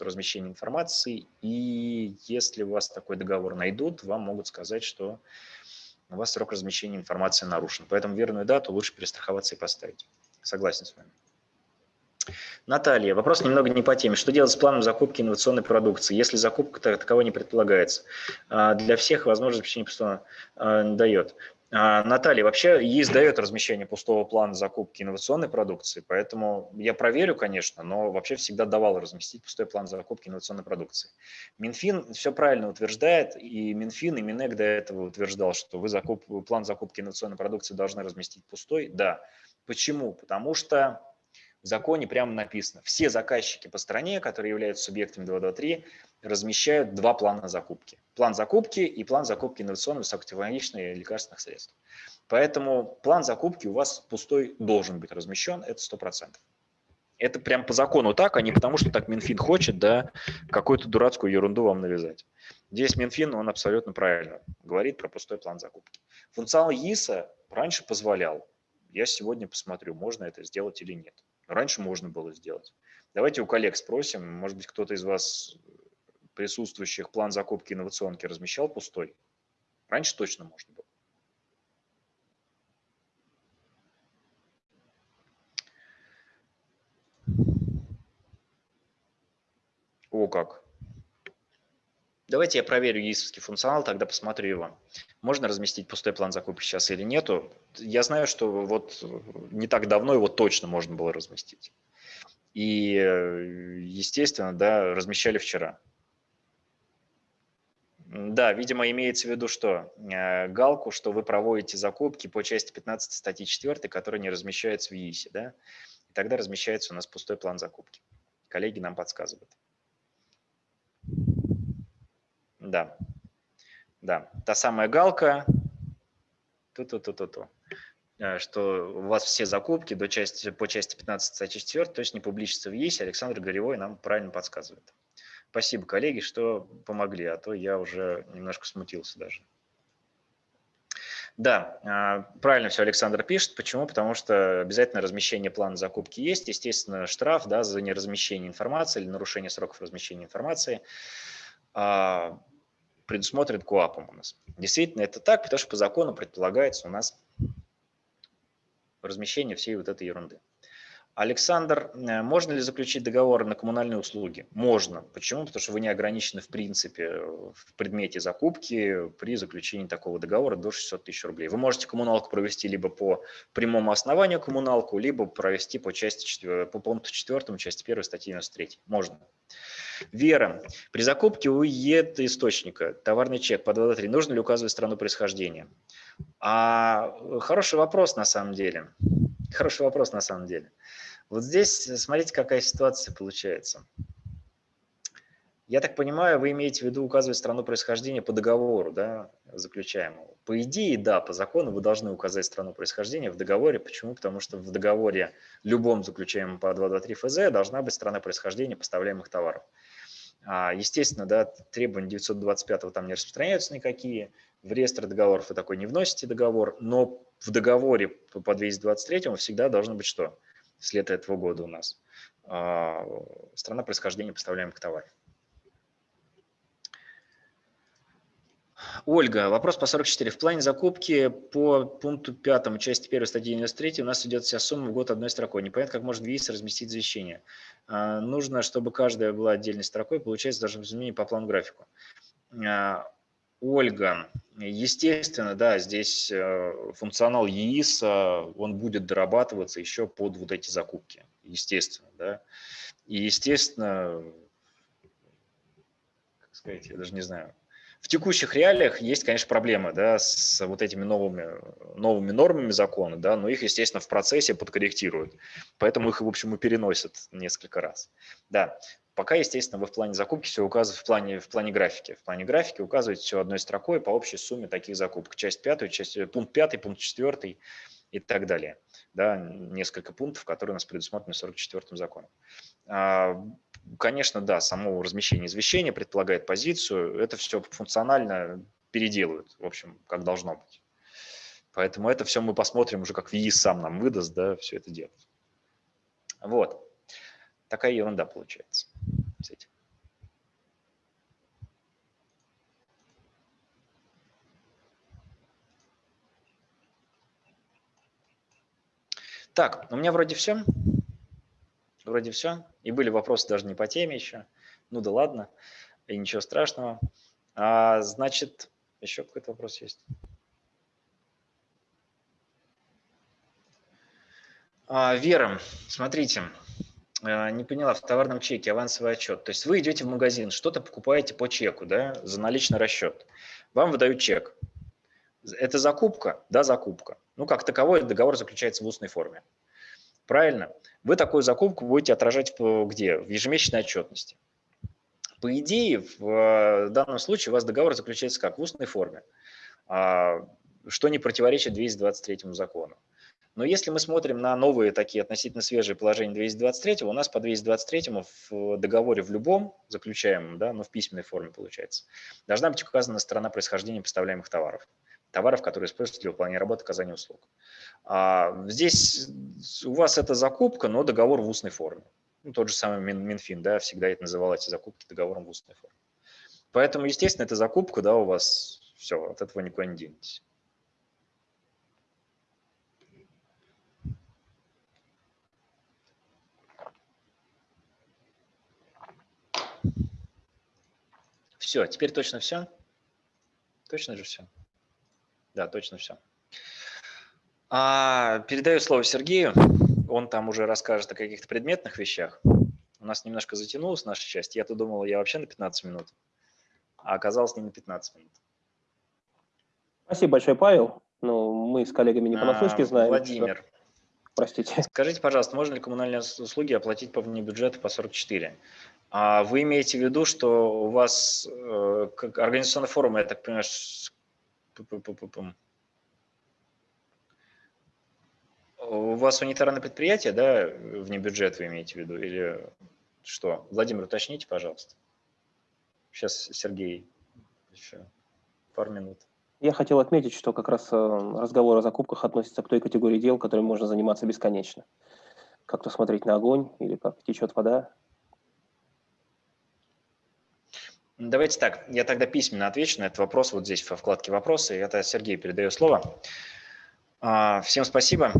размещения информации. И если у вас такой договор найдут, вам могут сказать, что у вас срок размещения информации нарушен. Поэтому верную дату лучше перестраховаться и поставить. Согласен с вами. Наталья, вопрос немного не по теме. Что делать с планом закупки инновационной продукции, если закупка таковой не предполагается? А, для всех возможность обеспечения пустого дает. А, Наталья, вообще ЕИС дает размещение пустого плана закупки инновационной продукции, поэтому я проверю, конечно, но вообще всегда давал разместить пустой план закупки инновационной продукции. Минфин все правильно утверждает, и Минфин, и Минэк до этого утверждал, что вы закуп, план закупки инновационной продукции должны разместить пустой. Да. Почему? Потому что в законе прямо написано, все заказчики по стране, которые являются субъектами 223, размещают два плана закупки. План закупки и план закупки инновационных высокотехнологичных лекарственных средств. Поэтому план закупки у вас пустой должен быть размещен, это 100%. Это прям по закону так, а не потому, что так Минфин хочет, да, какую-то дурацкую ерунду вам навязать. Здесь Минфин, он абсолютно правильно говорит про пустой план закупки. Функционал ЕИСа раньше позволял. Я сегодня посмотрю, можно это сделать или нет. Раньше можно было сделать. Давайте у коллег спросим, может быть, кто-то из вас присутствующих план закупки инновационки размещал пустой? Раньше точно можно было. О, как. Давайте я проверю ЕИСовский функционал, тогда посмотрю его. Можно разместить пустой план закупки сейчас или нету? Я знаю, что вот не так давно его точно можно было разместить. И, естественно, да, размещали вчера. Да, видимо, имеется в виду что? Э, галку, что вы проводите закупки по части 15 статьи 4, которая не размещается в ЕИСе, да? И тогда размещается у нас пустой план закупки. Коллеги нам подсказывают. Да, да, та самая галка, ту-ту-ту-ту-ту, э, что у вас все закупки до части, по части 15 статьи 4, то есть не публичится в ЕСе, Александр Горевой нам правильно подсказывает. Спасибо, коллеги, что помогли, а то я уже немножко смутился даже. Да, а, правильно все Александр пишет. Почему? Потому что обязательно размещение плана закупки есть. Естественно, штраф да, за неразмещение информации или нарушение сроков размещения информации. А, предусмотрен КОАПом у нас. Действительно, это так, потому что по закону предполагается у нас размещение всей вот этой ерунды. Александр, э, можно ли заключить договор на коммунальные услуги? Можно. Почему? Потому что вы не ограничены в принципе в предмете закупки при заключении такого договора до 600 тысяч рублей. Вы можете коммуналку провести либо по прямому основанию коммуналку, либо провести по, части, по пункту 4 части 1 статьи 93. Можно. Вера. При закупке у ЕД источника товарный чек по 2.3 нужно ли указывать страну происхождения? А, хороший вопрос на самом деле. Хороший вопрос на самом деле. Вот здесь смотрите, какая ситуация получается. Я так понимаю, вы имеете в виду указывать страну происхождения по договору, да, заключаемому. По идее, да, по закону вы должны указать страну происхождения в договоре. Почему? Потому что в договоре любом заключаемом по 223 ФЗ должна быть страна происхождения поставляемых товаров. А, естественно, да, требования 925 там не распространяются никакие. В реестр договоров вы такой не вносите договор, но в договоре по 223 всегда должно быть что? С лета этого года у нас. А, страна происхождения поставляемых товаров. Ольга, вопрос по 44. В плане закупки по пункту 5 части 1 статьи 93 у нас идет вся сумма в год одной строкой. Непонятно, как может ВИИС разместить извещение. А, нужно, чтобы каждая была отдельной строкой, получается даже изменение по плану графику. Ольга, естественно, да, здесь э, функционал ЕИС, он будет дорабатываться еще под вот эти закупки, естественно, да. И, естественно, как сказать, я даже не знаю, в текущих реалиях есть, конечно, проблемы да, с вот этими новыми, новыми нормами закона, да, но их, естественно, в процессе подкорректируют. Поэтому их, в общем, и переносят несколько раз. Да, пока, естественно, вы в плане закупки все указываете в плане, в плане графики. В плане графики указываете все одной строкой по общей сумме таких закупок. Часть пятую, часть, э, пункт пятый, пункт четвертый и так далее. Да, несколько пунктов, которые у нас предусмотрены 44-м законом. А, конечно, да, само размещение извещения предполагает позицию. Это все функционально переделают, в общем, как должно быть. Поэтому это все мы посмотрим уже, как ВИИС сам нам выдаст, да, все это делать. Вот. Такая ерунда получается с этим. Так, у меня вроде все. Вроде все. И были вопросы даже не по теме еще. Ну да ладно, и ничего страшного. А, значит, еще какой-то вопрос есть. А, Вера, смотрите, не поняла, в товарном чеке авансовый отчет. То есть вы идете в магазин, что-то покупаете по чеку, да, за наличный расчет. Вам выдают чек. Это закупка? Да, закупка. Ну, как таковой договор заключается в устной форме. Правильно? Вы такую закупку будете отражать в, где? В ежемесячной отчетности. По идее, в э, данном случае у вас договор заключается как? В устной форме, а, что не противоречит 223 закону. Но если мы смотрим на новые такие относительно свежие положения 223, у нас по 223 в договоре в любом заключаемом, да, но в письменной форме получается, должна быть указана сторона происхождения поставляемых товаров товаров, которые используются для выполнения работы, оказания услуг. А здесь у вас это закупка, но договор в устной форме. Ну, тот же самый Минфин, да, всегда это называл эти закупки договором в устной форме. Поэтому, естественно, это закупка, да, у вас все, от этого никуда не денетесь. Все, теперь точно все? Точно же все? Да, точно все. А, передаю слово Сергею. Он там уже расскажет о каких-то предметных вещах. У нас немножко затянулась наша часть. Я-то думал, я вообще на 15 минут, а оказалось не на 15 минут. Спасибо большое, Павел. Ну, мы с коллегами не понаслышке а, знаем. Владимир. Что... Простите. Скажите, пожалуйста, можно ли коммунальные услуги оплатить по вне бюджета по 44? А вы имеете в виду, что у вас э, как организационная форма, я так понимаю, у вас унитарное предприятие, да, вне бюджет вы имеете в виду, или что? Владимир, уточните, пожалуйста. Сейчас Сергей еще пару минут. Я хотел отметить, что как раз э, разговор о закупках относится к той категории дел, которой можно заниматься бесконечно. Как-то смотреть на огонь или как течет вода, Давайте так, я тогда письменно отвечу на этот вопрос вот здесь во вкладке «Вопросы». Это Сергей передаю слово. А, всем спасибо.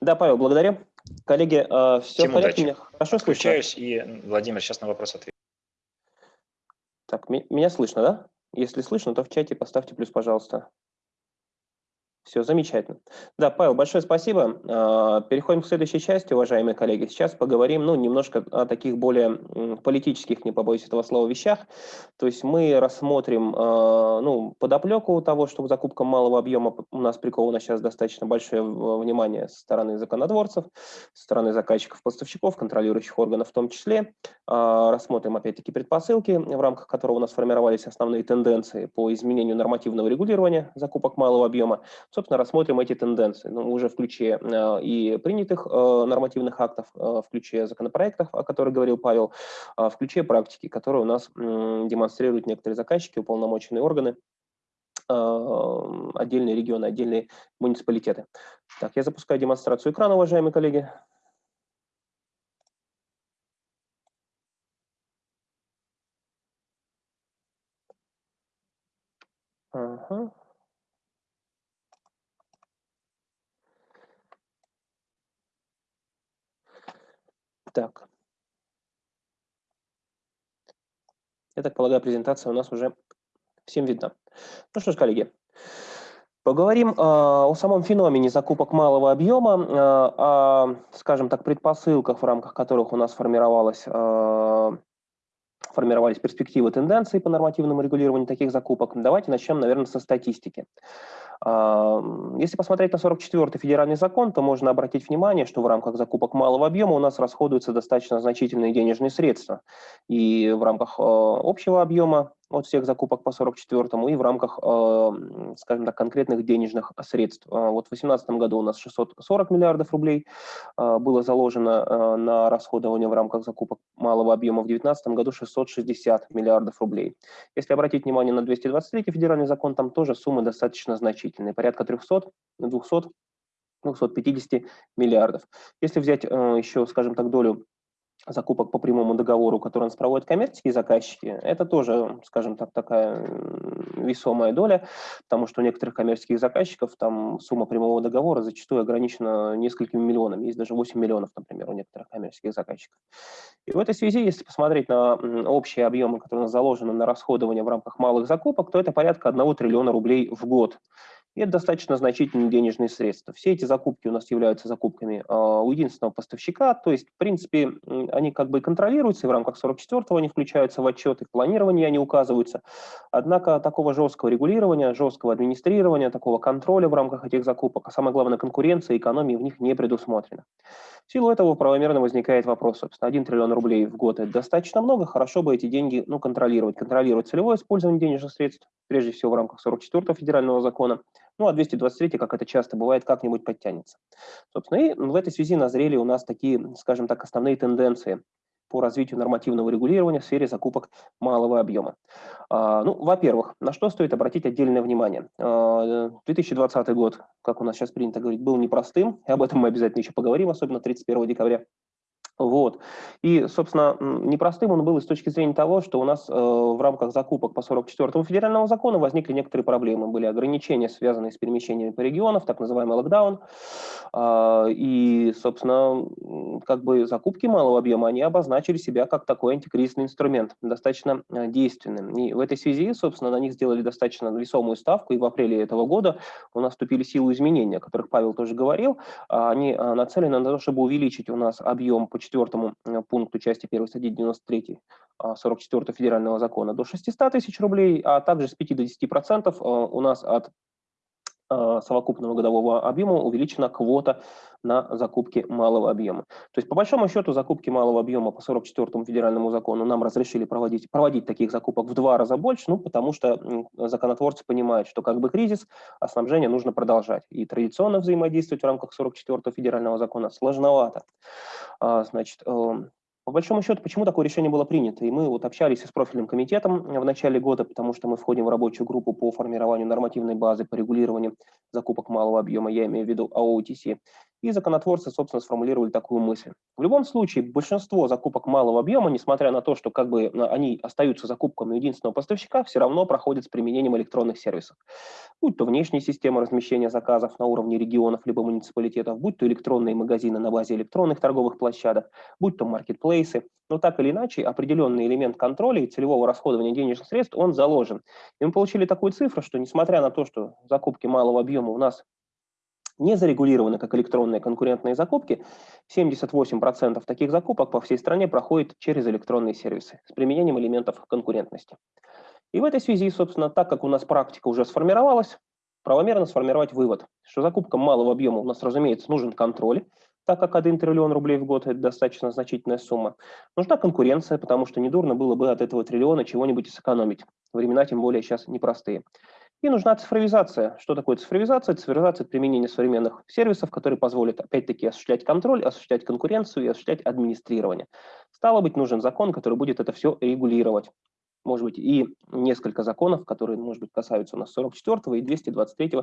Да, Павел, благодарю. Коллеги, а, все Всем в порядке? Меня хорошо Включаюсь, и Владимир сейчас на вопрос ответит. Так, меня слышно, да? Если слышно, то в чате поставьте плюс, пожалуйста. Все, замечательно. Да, Павел, большое спасибо. А, переходим к следующей части, уважаемые коллеги. Сейчас поговорим, ну, немножко о таких более политических, не побоюсь этого слова, вещах. То есть мы рассмотрим, а, ну, подоплеку того, что к закупкам малого объема у нас приковано сейчас достаточно большое внимание со стороны законодворцев, со стороны заказчиков, поставщиков, контролирующих органов в том числе. А, рассмотрим, опять-таки, предпосылки, в рамках которого у нас формировались основные тенденции по изменению нормативного регулирования закупок малого объема собственно, рассмотрим эти тенденции, ну, уже в ключе э, и принятых э, нормативных актов, э, в ключе законопроектов, о которых говорил Павел, в ключе практики, которые у нас демонстрируют некоторые заказчики, уполномоченные органы, отдельные регионы, отдельные муниципалитеты. Так, я запускаю демонстрацию экрана, уважаемые коллеги. Так. Я так полагаю, презентация у нас уже всем видна. Ну что ж, коллеги, Поговорим э, о самом феномене закупок малого объема, э, о, скажем так, предпосылках, в рамках которых у нас формировалась э, формировались перспективы тенденции по нормативному регулированию таких закупок. Давайте начнем, наверное, со статистики. Если посмотреть на 44-й федеральный закон, то можно обратить внимание, что в рамках закупок малого объема у нас расходуются достаточно значительные денежные средства. И в рамках общего объема от всех закупок по 44-му и в рамках, э, скажем так, конкретных денежных средств. Э, вот в 2018 году у нас 640 миллиардов рублей э, было заложено на расходование в рамках закупок малого объема, в 2019 году 660 миллиардов рублей. Если обратить внимание на 223 федеральный закон, там тоже суммы достаточно значительные, порядка 300, 200 250 миллиардов. Если взять еще, скажем так, долю закупок по прямому договору, который у нас проводят коммерческие заказчики, это тоже, скажем так, такая весомая доля, потому что у некоторых коммерческих заказчиков там сумма прямого договора зачастую ограничена несколькими миллионами, есть даже 8 миллионов, например, у некоторых коммерческих заказчиков. И в этой связи, если посмотреть на общие объемы, которые заложены на расходование в рамках малых закупок, то это порядка 1 триллиона рублей в год. И это достаточно значительные денежные средства. Все эти закупки у нас являются закупками э, у единственного поставщика, то есть, в принципе, они как бы контролируются, и в рамках 44-го они включаются в отчеты, в планировании они указываются. Однако такого жесткого регулирования, жесткого администрирования, такого контроля в рамках этих закупок, а самое главное, конкуренция, экономии в них не предусмотрено. В силу этого правомерно возникает вопрос, собственно, 1 триллион рублей в год – это достаточно много, хорошо бы эти деньги ну, контролировать, контролировать целевое использование денежных средств, прежде всего в рамках 44-го федерального закона, ну, а 223, как это часто бывает, как-нибудь подтянется. Собственно, и в этой связи назрели у нас такие, скажем так, основные тенденции по развитию нормативного регулирования в сфере закупок малого объема. А, ну, во-первых, на что стоит обратить отдельное внимание? 2020 а, год, как у нас сейчас принято говорить, был непростым, и об этом мы обязательно еще поговорим, особенно 31 декабря. Вот. И, собственно, непростым он был и с точки зрения того, что у нас э, в рамках закупок по 44-му федеральному закону возникли некоторые проблемы. Были ограничения, связанные с перемещениями по регионам, так называемый локдаун. Э, и, собственно, как бы закупки малого объема, они обозначили себя как такой антикризисный инструмент, достаточно э, действенным. И в этой связи, собственно, на них сделали достаточно весомую ставку, и в апреле этого года у нас вступили силу изменения, о которых Павел тоже говорил. Они э, нацелены на то, чтобы увеличить у нас объем по четвертому э, пункту части 1 статьи 93 44 федерального закона до 600 тысяч рублей, а также с 5 до 10% э, у нас от совокупного годового объема увеличена квота на закупки малого объема. То есть, по большому счету, закупки малого объема по 44 федеральному закону нам разрешили проводить, проводить таких закупок в два раза больше, ну, потому что законотворцы понимают, что как бы кризис, а снабжение нужно продолжать. И традиционно взаимодействовать в рамках 44 федерального закона сложновато. А, значит, эм, по большому счету, почему такое решение было принято? И мы вот общались с профильным комитетом в начале года, потому что мы входим в рабочую группу по формированию нормативной базы по регулированию закупок малого объема, я имею в виду АОТС. И законотворцы, собственно, сформулировали такую мысль. В любом случае, большинство закупок малого объема, несмотря на то, что как бы они остаются закупками единственного поставщика, все равно проходят с применением электронных сервисов. Будь то внешняя система размещения заказов на уровне регионов либо муниципалитетов, будь то электронные магазины на базе электронных торговых площадок, будь то маркетплейсы. Но так или иначе, определенный элемент контроля и целевого расходования денежных средств, он заложен. И мы получили такую цифру, что несмотря на то, что закупки малого объема у нас не зарегулированы как электронные конкурентные закупки, 78% таких закупок по всей стране проходит через электронные сервисы с применением элементов конкурентности. И в этой связи, собственно, так как у нас практика уже сформировалась, правомерно сформировать вывод, что закупкам малого объема у нас, разумеется, нужен контроль, так как 1 триллион рублей в год – это достаточно значительная сумма. Нужна конкуренция, потому что недурно было бы от этого триллиона чего-нибудь сэкономить. Времена тем более сейчас непростые. И нужна цифровизация. Что такое цифровизация? Цифровизация – это применение современных сервисов, которые позволят, опять-таки, осуществлять контроль, осуществлять конкуренцию и осуществлять администрирование. Стало быть, нужен закон, который будет это все регулировать. Может быть, и несколько законов, которые, может быть, касаются у нас 44 и 223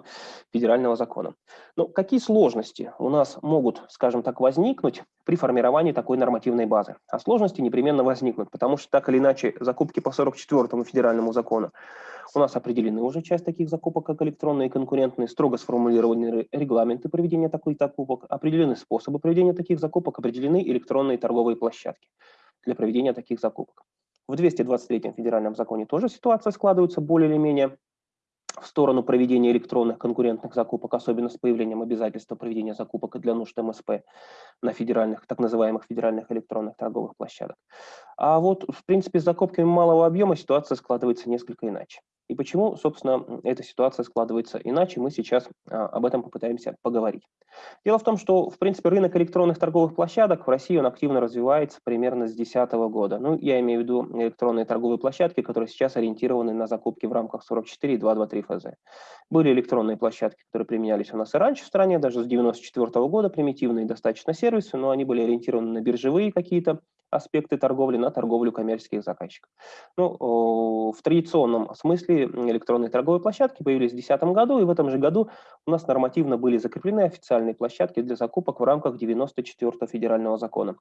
федерального закона. Но какие сложности у нас могут, скажем так, возникнуть при формировании такой нормативной базы? А сложности непременно возникнут, потому что так или иначе закупки по 44 федеральному закону у нас определены уже часть таких закупок, как электронные и конкурентные, строго сформулированы регламенты проведения таких закупок, определены способы проведения таких закупок, определены электронные торговые площадки для проведения таких закупок. В 223 федеральном законе тоже ситуация складывается более или менее в сторону проведения электронных конкурентных закупок, особенно с появлением обязательства проведения закупок для нужд МСП на федеральных, так называемых федеральных электронных торговых площадок. А вот, в принципе, с закупками малого объема ситуация складывается несколько иначе. И почему, собственно, эта ситуация складывается иначе, мы сейчас а, об этом попытаемся поговорить. Дело в том, что, в принципе, рынок электронных торговых площадок в России он активно развивается примерно с 2010 года. Ну, я имею в виду электронные торговые площадки, которые сейчас ориентированы на закупки в рамках 44 и 223 ФЗ. Были электронные площадки, которые применялись у нас и раньше в стране, даже с 1994 года, примитивные достаточно сервисы, но они были ориентированы на биржевые какие-то аспекты торговли, на торговлю коммерческих заказчиков. Ну, в традиционном смысле электронные торговые площадки появились в 2010 году, и в этом же году у нас нормативно были закреплены официальные площадки для закупок в рамках 94 федерального закона.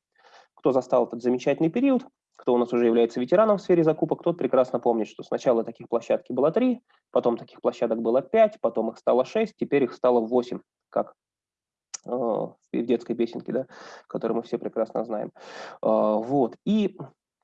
Кто застал этот замечательный период, кто у нас уже является ветераном в сфере закупок, тот прекрасно помнит, что сначала таких площадки было три, потом таких площадок было пять, потом их стало шесть, теперь их стало восемь, как э, в детской песенке, да, которую мы все прекрасно знаем. Э, вот. И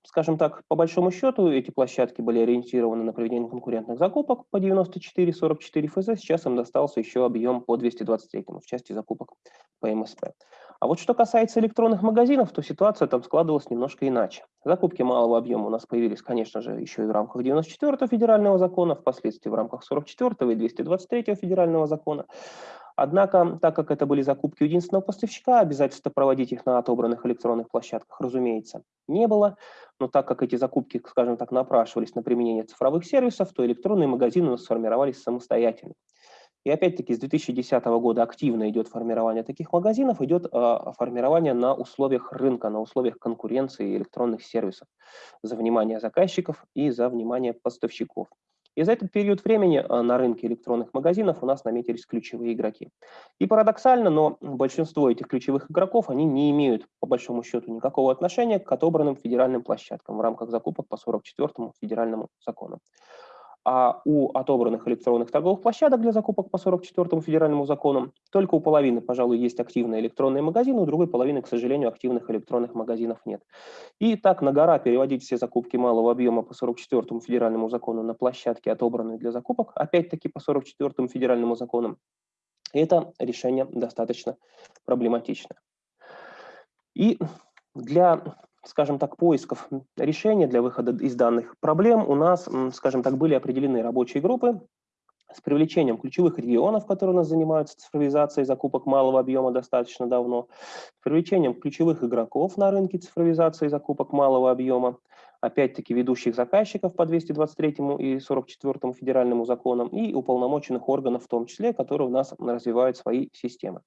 скажем так, по большому счету эти площадки были ориентированы на проведение конкурентных закупок по 94-44 ФЗ, сейчас им достался еще объем по 223 в части закупок по МСП. А вот что касается электронных магазинов, то ситуация там складывалась немножко иначе. Закупки малого объема у нас появились, конечно же, еще и в рамках 94 федерального закона, впоследствии в рамках 44 и 223 федерального закона. Однако, так как это были закупки единственного поставщика, обязательства проводить их на отобранных электронных площадках, разумеется, не было. Но так как эти закупки, скажем так, напрашивались на применение цифровых сервисов, то электронные магазины у нас сформировались самостоятельно. И опять-таки с 2010 года активно идет формирование таких магазинов, идет э, формирование на условиях рынка, на условиях конкуренции электронных сервисов за внимание заказчиков и за внимание поставщиков. И за этот период времени а, на рынке электронных магазинов у нас наметились ключевые игроки. И парадоксально, но большинство этих ключевых игроков, они не имеют, по большому счету, никакого отношения к отобранным федеральным площадкам в рамках закупок по 44 федеральному закону а у отобранных электронных торговых площадок для закупок по 44 федеральному закону только у половины, пожалуй, есть активные электронные магазины, у другой половины, к сожалению, активных электронных магазинов нет. И так на гора переводить все закупки малого объема по 44 федеральному закону на площадки, отобранные для закупок, опять-таки по 44 федеральному закону, это решение достаточно проблематичное. И для скажем так, поисков решения для выхода из данных проблем. У нас, скажем так, были определены рабочие группы с привлечением ключевых регионов, которые у нас занимаются цифровизацией закупок малого объема достаточно давно, с привлечением ключевых игроков на рынке цифровизации закупок малого объема, опять-таки ведущих заказчиков по 223 и 44 федеральному законам и уполномоченных органов в том числе, которые у нас развивают свои системы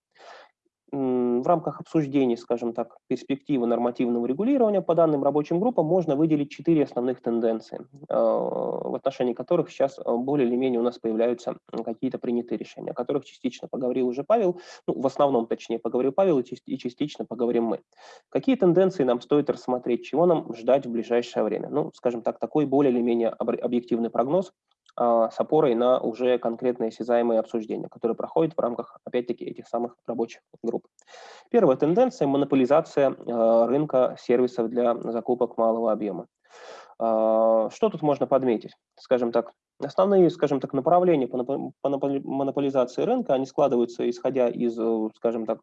в рамках обсуждений, скажем так, перспективы нормативного регулирования по данным рабочим группам можно выделить четыре основных тенденции, э, в отношении которых сейчас э, более или менее у нас появляются какие-то принятые решения, о которых частично поговорил уже Павел, ну, в основном, точнее, поговорил Павел и частично поговорим мы. Какие тенденции нам стоит рассмотреть, чего нам ждать в ближайшее время? Ну, скажем так, такой более или менее объективный прогноз с опорой на уже конкретные осязаемые обсуждения, которые проходят в рамках, опять-таки, этих самых рабочих групп. Первая тенденция – монополизация а, рынка сервисов для закупок малого объема. А, что тут можно подметить? Скажем так, основные, скажем так, направления по монополизации рынка, они складываются исходя из, э, скажем так,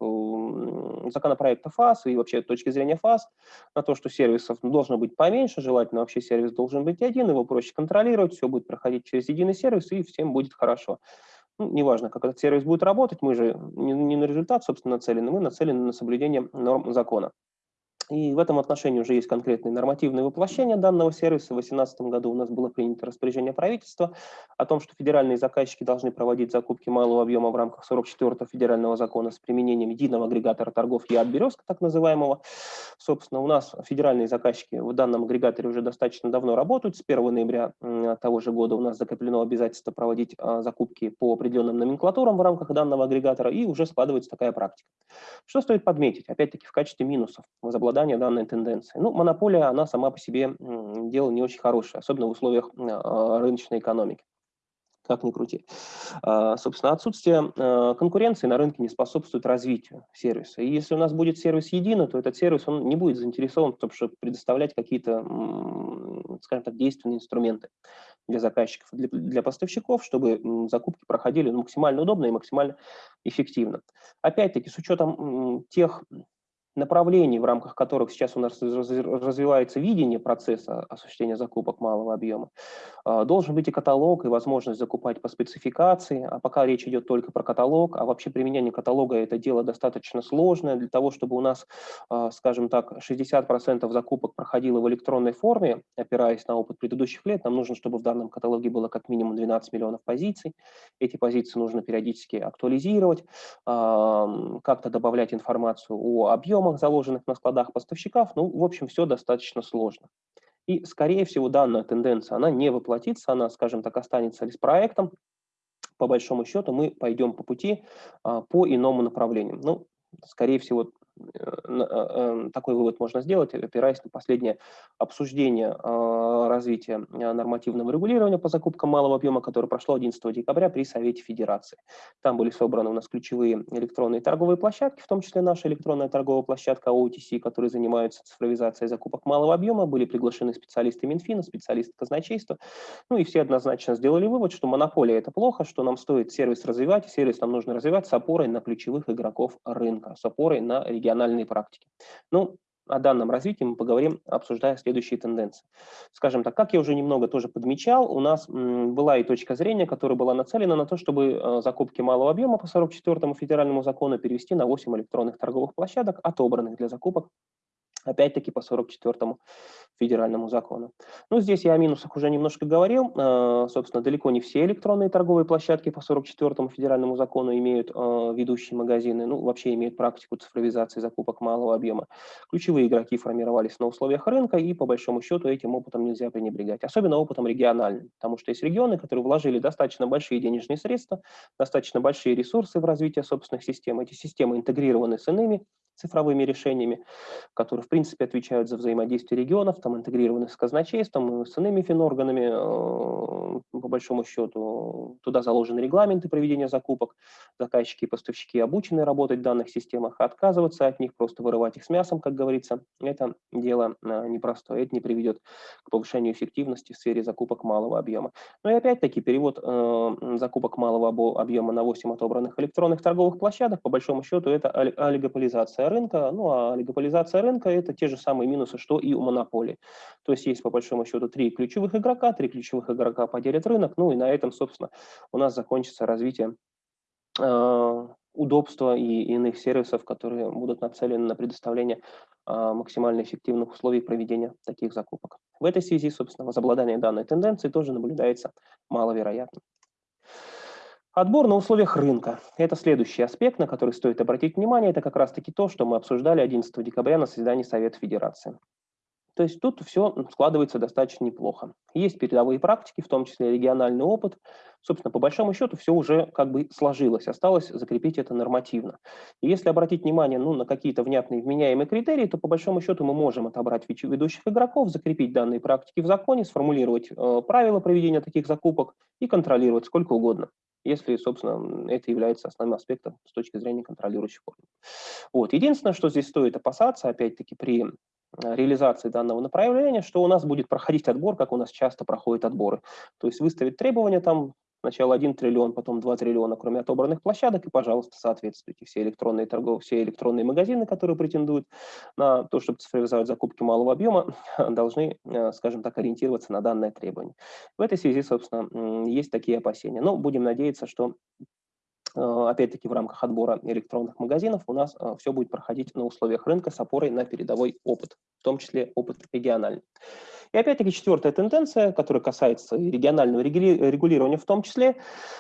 законопроекта ФАС и вообще точки зрения ФАС на то, что сервисов должно быть поменьше, желательно вообще сервис должен быть один, его проще контролировать, все будет проходить через единый сервис и всем будет хорошо. Ну, неважно, как этот сервис будет работать, мы же не, не на результат, собственно, нацелены, мы нацелены на соблюдение норм закона. И в этом отношении уже есть конкретные нормативные воплощения данного сервиса. В 2018 году у нас было принято распоряжение правительства о том, что федеральные заказчики должны проводить закупки малого объема в рамках 44-го федерального закона с применением единого агрегатора торгов ЯД «Березка», так называемого. Собственно, у нас федеральные заказчики в данном агрегаторе уже достаточно давно работают. С 1 ноября того же года у нас закреплено обязательство проводить а, закупки по определенным номенклатурам в рамках данного агрегатора, и уже складывается такая практика. Что стоит подметить? Опять-таки в качестве минусов возобладания обладания данной тенденцией. Ну, монополия, она сама по себе дело не очень хорошее, особенно в условиях а, рыночной экономики как ни крути. А, собственно, отсутствие а, конкуренции на рынке не способствует развитию сервиса. И если у нас будет сервис единый, то этот сервис он не будет заинтересован в том, чтобы предоставлять какие-то скажем так, действенные инструменты для заказчиков, для, для поставщиков, чтобы закупки проходили ну, максимально удобно и максимально эффективно. Опять-таки, с учетом тех направлений, в рамках которых сейчас у нас развивается видение процесса осуществления закупок малого объема, а, должен быть и каталог, и возможность закупать по спецификации, а пока речь идет только про каталог, а вообще применение каталога – это дело достаточно сложное, для того, чтобы у нас, а, скажем так, 60% закупок проходило в электронной форме, опираясь на опыт предыдущих лет, нам нужно, чтобы в данном каталоге было как минимум 12 миллионов позиций, эти позиции нужно периодически актуализировать, как-то добавлять информацию о объемах, объемах, заложенных на складах поставщиков, ну, в общем, все достаточно сложно. И, скорее всего, данная тенденция, она не воплотится, она, скажем так, останется лишь проектом. По большому счету мы пойдем по пути а, по иному направлению. Ну, скорее всего, такой вывод можно сделать, опираясь на последнее обсуждение развития нормативного регулирования по закупкам малого объема, которое прошло 11 декабря при Совете Федерации. Там были собраны у нас ключевые электронные торговые площадки, в том числе наша электронная торговая площадка OTC, которые занимаются цифровизацией закупок малого объема, были приглашены специалисты Минфина, специалисты казначейства, ну и все однозначно сделали вывод, что монополия – это плохо, что нам стоит сервис развивать, сервис нам нужно развивать с опорой на ключевых игроков рынка, с опорой на региональные региональной практики. Ну, о данном развитии мы поговорим, обсуждая следующие тенденции. Скажем так, как я уже немного тоже подмечал, у нас была и точка зрения, которая была нацелена на то, чтобы э, закупки малого объема по 44 федеральному закону перевести на 8 электронных торговых площадок, отобранных для закупок опять-таки по 44 федеральному закону. Ну, здесь я о минусах уже немножко говорил. Э, собственно, далеко не все электронные торговые площадки по 44 федеральному закону имеют э, ведущие магазины, ну, вообще имеют практику цифровизации закупок малого объема. Ключевые игроки формировались на условиях рынка, и по большому счету этим опытом нельзя пренебрегать. Особенно опытом региональным, потому что есть регионы, которые вложили достаточно большие денежные средства, достаточно большие ресурсы в развитие собственных систем. Эти системы интегрированы с иными цифровыми решениями, которые, в принципе, отвечают за взаимодействие регионов, там интегрированы с казначейством, с иными финорганами, э, по большому счету. Туда заложены регламенты проведения закупок, заказчики и поставщики обучены работать в данных системах, отказываться от них, просто вырывать их с мясом, как говорится, это дело э, непростое, это не приведет к повышению эффективности в сфере закупок малого объема. Но и опять-таки перевод э, закупок малого объема на 8 отобранных электронных торговых площадок, по большому счету, это олигополизация рынка, ну а олигополизация рынка – это те же самые минусы, что и у монополии. То есть есть по большому счету три ключевых игрока, три ключевых игрока поделят рынок, ну и на этом, собственно, у нас закончится развитие э, удобства и иных сервисов, которые будут нацелены на предоставление э, максимально эффективных условий проведения таких закупок. В этой связи, собственно, возобладание данной тенденции тоже наблюдается маловероятно. Отбор на условиях рынка. Это следующий аспект, на который стоит обратить внимание. Это как раз-таки то, что мы обсуждали 11 декабря на заседании Совета Федерации. То есть тут все складывается достаточно неплохо. Есть передовые практики, в том числе региональный опыт. Собственно, по большому счету все уже как бы сложилось, осталось закрепить это нормативно. И если обратить внимание ну, на какие-то внятные вменяемые критерии, то по большому счету мы можем отобрать ведущих игроков, закрепить данные практики в законе, сформулировать э, правила проведения таких закупок и контролировать сколько угодно если, собственно, это является основным аспектом с точки зрения контролирующих органов. Вот. Единственное, что здесь стоит опасаться, опять-таки, при реализации данного направления, что у нас будет проходить отбор, как у нас часто проходят отборы. То есть выставить требования там Сначала 1 триллион, потом 2 триллиона, кроме отобранных площадок, и, пожалуйста, соответствуйте. Все электронные торговые, все электронные магазины, которые претендуют на то, чтобы цифровизовать закупки малого объема, должны, э, скажем так, ориентироваться на данное требование. В этой связи, собственно, есть такие опасения. Но будем надеяться, что э, опять-таки в рамках отбора электронных магазинов у нас э, все будет проходить на условиях рынка с опорой на передовой опыт, в том числе опыт региональный. И опять-таки четвертая тенденция, которая касается регионального регулирования в том числе,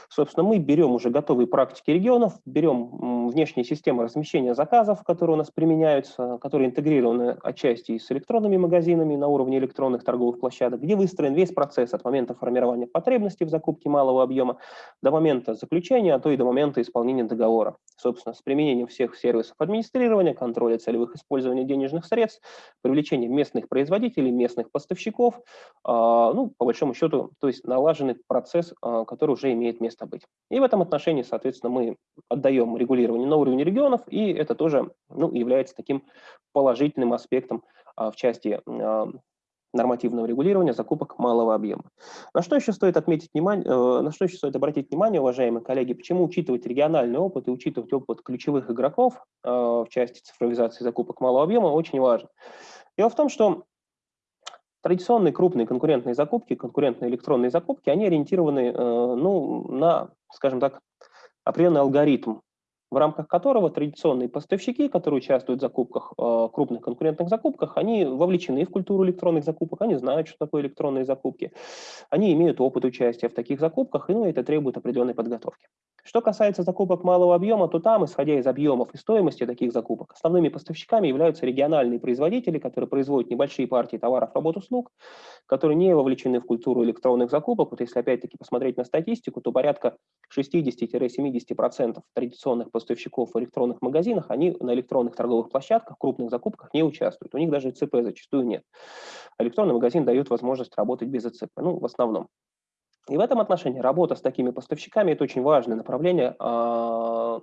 собственно, мы берем уже готовые практики регионов, берем внешние системы размещения заказов, которые у нас применяются, которые интегрированы отчасти с электронными магазинами на уровне электронных торговых площадок, где выстроен весь процесс от момента формирования потребностей в закупке малого объема до момента заключения, а то и до момента исполнения договора. Собственно, с применением всех сервисов администрирования, контроля целевых использования денежных средств, привлечения местных производителей, местных поставщиков, поставщиков, а, ну, по большому счету, то есть налаженный процесс, а, который уже имеет место быть. И в этом отношении, соответственно, мы отдаем регулирование на уровне регионов, и это тоже ну, является таким положительным аспектом а, в части нормативного регулирования закупок малого объема. На что еще стоит отметить внимание, э, на что еще стоит обратить внимание, уважаемые коллеги, почему учитывать региональный опыт и учитывать опыт ключевых игроков в части цифровизации закупок малого объема очень важно. Дело в том, что традиционные крупные конкурентные закупки, конкурентные электронные закупки, они ориентированы э, ну, на, скажем так, определенный алгоритм в рамках которого традиционные поставщики, которые участвуют в закупках, э, крупных конкурентных закупках, они вовлечены в культуру электронных закупок, они знают, что такое электронные закупки, они имеют опыт участия в таких закупках, и ну, это требует определенной подготовки. Что касается закупок малого объема, то там, исходя из объемов и стоимости таких закупок, основными поставщиками являются региональные производители, которые производят небольшие партии товаров, работ, услуг, которые не вовлечены в культуру электронных закупок. Вот если опять-таки посмотреть на статистику, то порядка 60-70% традиционных в электронных магазинах, они на электронных торговых площадках, крупных закупках не участвуют. У них даже ЦП зачастую нет. Электронный магазин дает возможность работать без ЦП, ну, в основном. И в этом отношении работа с такими поставщиками – это очень важное направление а,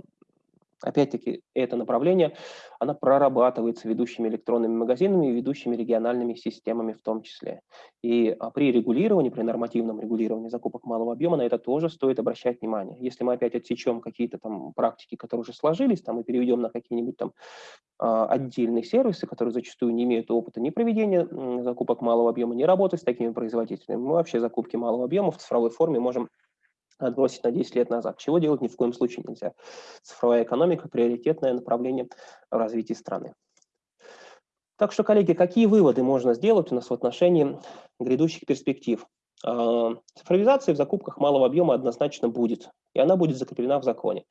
Опять-таки, это направление, оно прорабатывается ведущими электронными магазинами и ведущими региональными системами в том числе. И а, при регулировании, при нормативном регулировании закупок малого объема на это тоже стоит обращать внимание. Если мы опять отсечем какие-то там практики, которые уже сложились, там, и переведем на какие-нибудь там а, отдельные сервисы, которые зачастую не имеют опыта ни проведения закупок малого объема, ни работы с такими производителями, мы вообще закупки малого объема в цифровой форме можем отбросить на 10 лет назад. Чего делать ни в коем случае нельзя. Цифровая экономика – приоритетное направление в развитии страны. Так что, коллеги, какие выводы можно сделать у нас в отношении грядущих перспектив? А, цифровизация в закупках малого объема однозначно будет и она будет закреплена в законе.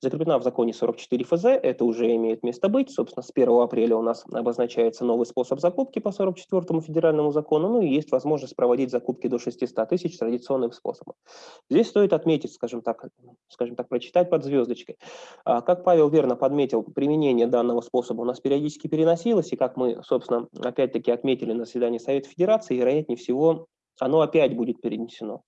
Закреплена в законе 44 ФЗ, это уже имеет место быть. Собственно, с 1 апреля у нас обозначается новый способ закупки по 44 федеральному закону, ну и есть возможность проводить закупки до 600 тысяч традиционным способом. Здесь стоит отметить, скажем так, скажем так, прочитать под звездочкой. А, как Павел верно подметил, применение данного способа у нас периодически переносилось, и как мы, собственно, опять-таки отметили на заседании Совета Федерации, вероятнее всего, оно опять будет перенесено.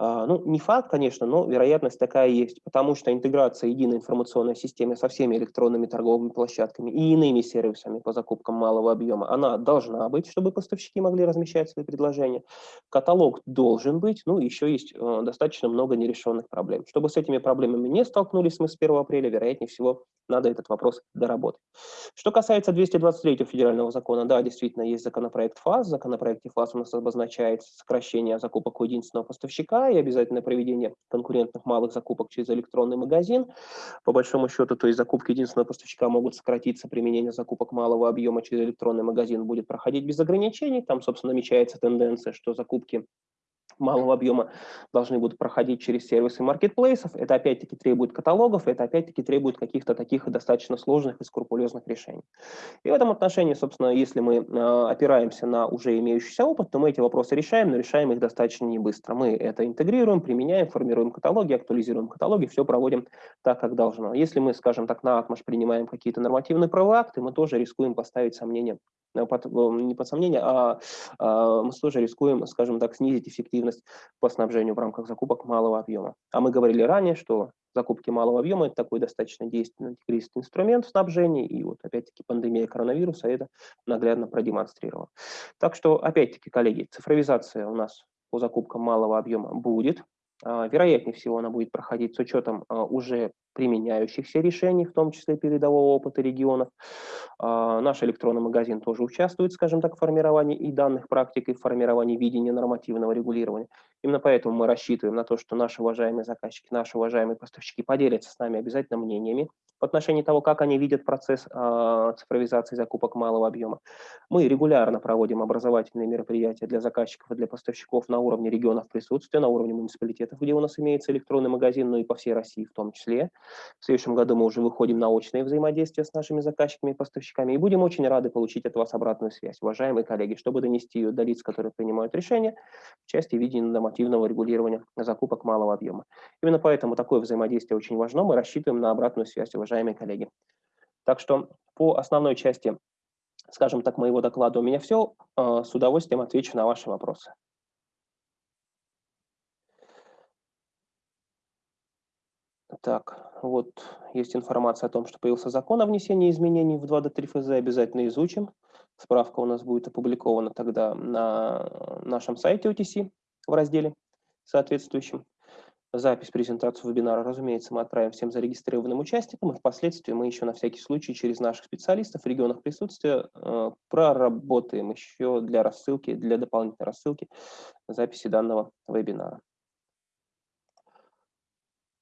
А, ну, не факт, конечно, но вероятность такая есть, потому что интеграция единой информационной системы со всеми электронными торговыми площадками и иными сервисами по закупкам малого объема, она должна быть, чтобы поставщики могли размещать свои предложения. Каталог должен быть, ну, еще есть э, достаточно много нерешенных проблем. Чтобы с этими проблемами не столкнулись мы с 1 апреля, вероятнее всего, надо этот вопрос доработать. Что касается 223 федерального закона, да, действительно, есть законопроект ФАС. В законопроекте ФАС у нас обозначается сокращение закупок у единственного поставщика и обязательное проведение конкурентных малых закупок через электронный магазин. По большому счету, то есть закупки единственного поставщика могут сократиться, применение закупок малого объема через электронный магазин будет проходить без ограничений. Там, собственно, намечается тенденция, что закупки малого объема должны будут проходить через сервисы маркетплейсов. Это опять-таки требует каталогов, это опять-таки требует каких-то таких достаточно сложных и скрупулезных решений. И в этом отношении, собственно, если мы э, опираемся на уже имеющийся опыт, то мы эти вопросы решаем, но решаем их достаточно не быстро. Мы это интегрируем, применяем, формируем каталоги, актуализируем каталоги, все проводим так, как должно. Если мы, скажем так, на отмаш принимаем какие-то нормативные правовые акты, мы тоже рискуем поставить сомнения не под сомнение, а, а мы тоже рискуем, скажем так, снизить эффективность по снабжению в рамках закупок малого объема. А мы говорили ранее, что закупки малого объема – это такой достаточно действенный антикризисный инструмент в снабжении, и вот опять-таки пандемия коронавируса это наглядно продемонстрировала. Так что, опять-таки, коллеги, цифровизация у нас по закупкам малого объема будет, вероятнее всего, она будет проходить с учетом а, уже применяющихся решений, в том числе передового опыта регионов. А, наш электронный магазин тоже участвует, скажем так, в формировании и данных практик, и в формировании видения нормативного регулирования. Именно поэтому мы рассчитываем на то, что наши уважаемые заказчики, наши уважаемые поставщики поделятся с нами обязательно мнениями в отношении того, как они видят процесс э, цифровизации закупок малого объема. Мы регулярно проводим образовательные мероприятия для заказчиков и для поставщиков на уровне регионов присутствия, на уровне муниципалитетов, где у нас имеется электронный магазин, ну и по всей России в том числе. В следующем году мы уже выходим на очное взаимодействие с нашими заказчиками и поставщиками, и будем очень рады получить от вас обратную связь, уважаемые коллеги, чтобы донести ее до лиц, которые принимают решения в части видения нормативного регулирования закупок малого объема. Именно поэтому такое взаимодействие очень важно. Мы рассчитываем на обратную связь, уважаемые коллеги. Так что по основной части, скажем так, моего доклада у меня все. А, с удовольствием отвечу на ваши вопросы. Так, вот есть информация о том, что появился закон о внесении изменений в 2 до 3 ФЗ, обязательно изучим. Справка у нас будет опубликована тогда на нашем сайте OTC в разделе соответствующем. Запись презентации вебинара, разумеется, мы отправим всем зарегистрированным участникам, и впоследствии мы еще на всякий случай через наших специалистов в регионах присутствия э, проработаем еще для рассылки, для дополнительной рассылки записи данного вебинара.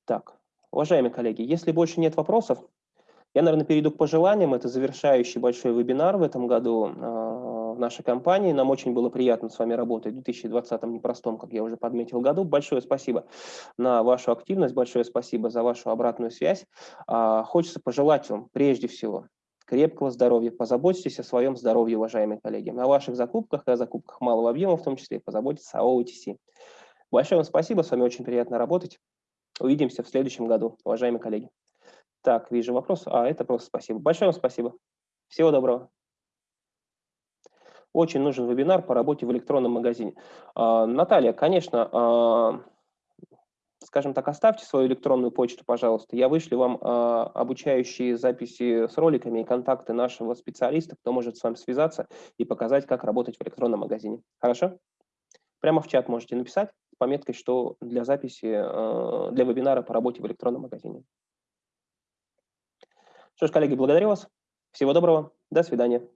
Так, уважаемые коллеги, если больше нет вопросов, я, наверное, перейду к пожеланиям. Это завершающий большой вебинар в этом году э, в нашей компании. Нам очень было приятно с вами работать в 2020 непростом, как я уже подметил, году. Большое спасибо на вашу активность, большое спасибо за вашу обратную связь. Э, хочется пожелать вам прежде всего крепкого здоровья. Позаботьтесь о своем здоровье, уважаемые коллеги. На ваших закупках и о закупках малого объема в том числе позаботьтесь о OTC. Большое вам спасибо, с вами очень приятно работать. Увидимся в следующем году, уважаемые коллеги. Так, вижу вопрос. А, это просто спасибо. Большое вам спасибо. Всего доброго. Очень нужен вебинар по работе в электронном магазине. А, Наталья, конечно, а, скажем так, оставьте свою электронную почту, пожалуйста. Я вышлю вам а, обучающие записи с роликами и контакты нашего специалиста, кто может с вами связаться и показать, как работать в электронном магазине. Хорошо? Прямо в чат можете написать с пометкой, что для записи, для вебинара по работе в электронном магазине. Что ж, коллеги, благодарю вас. Всего доброго. До свидания.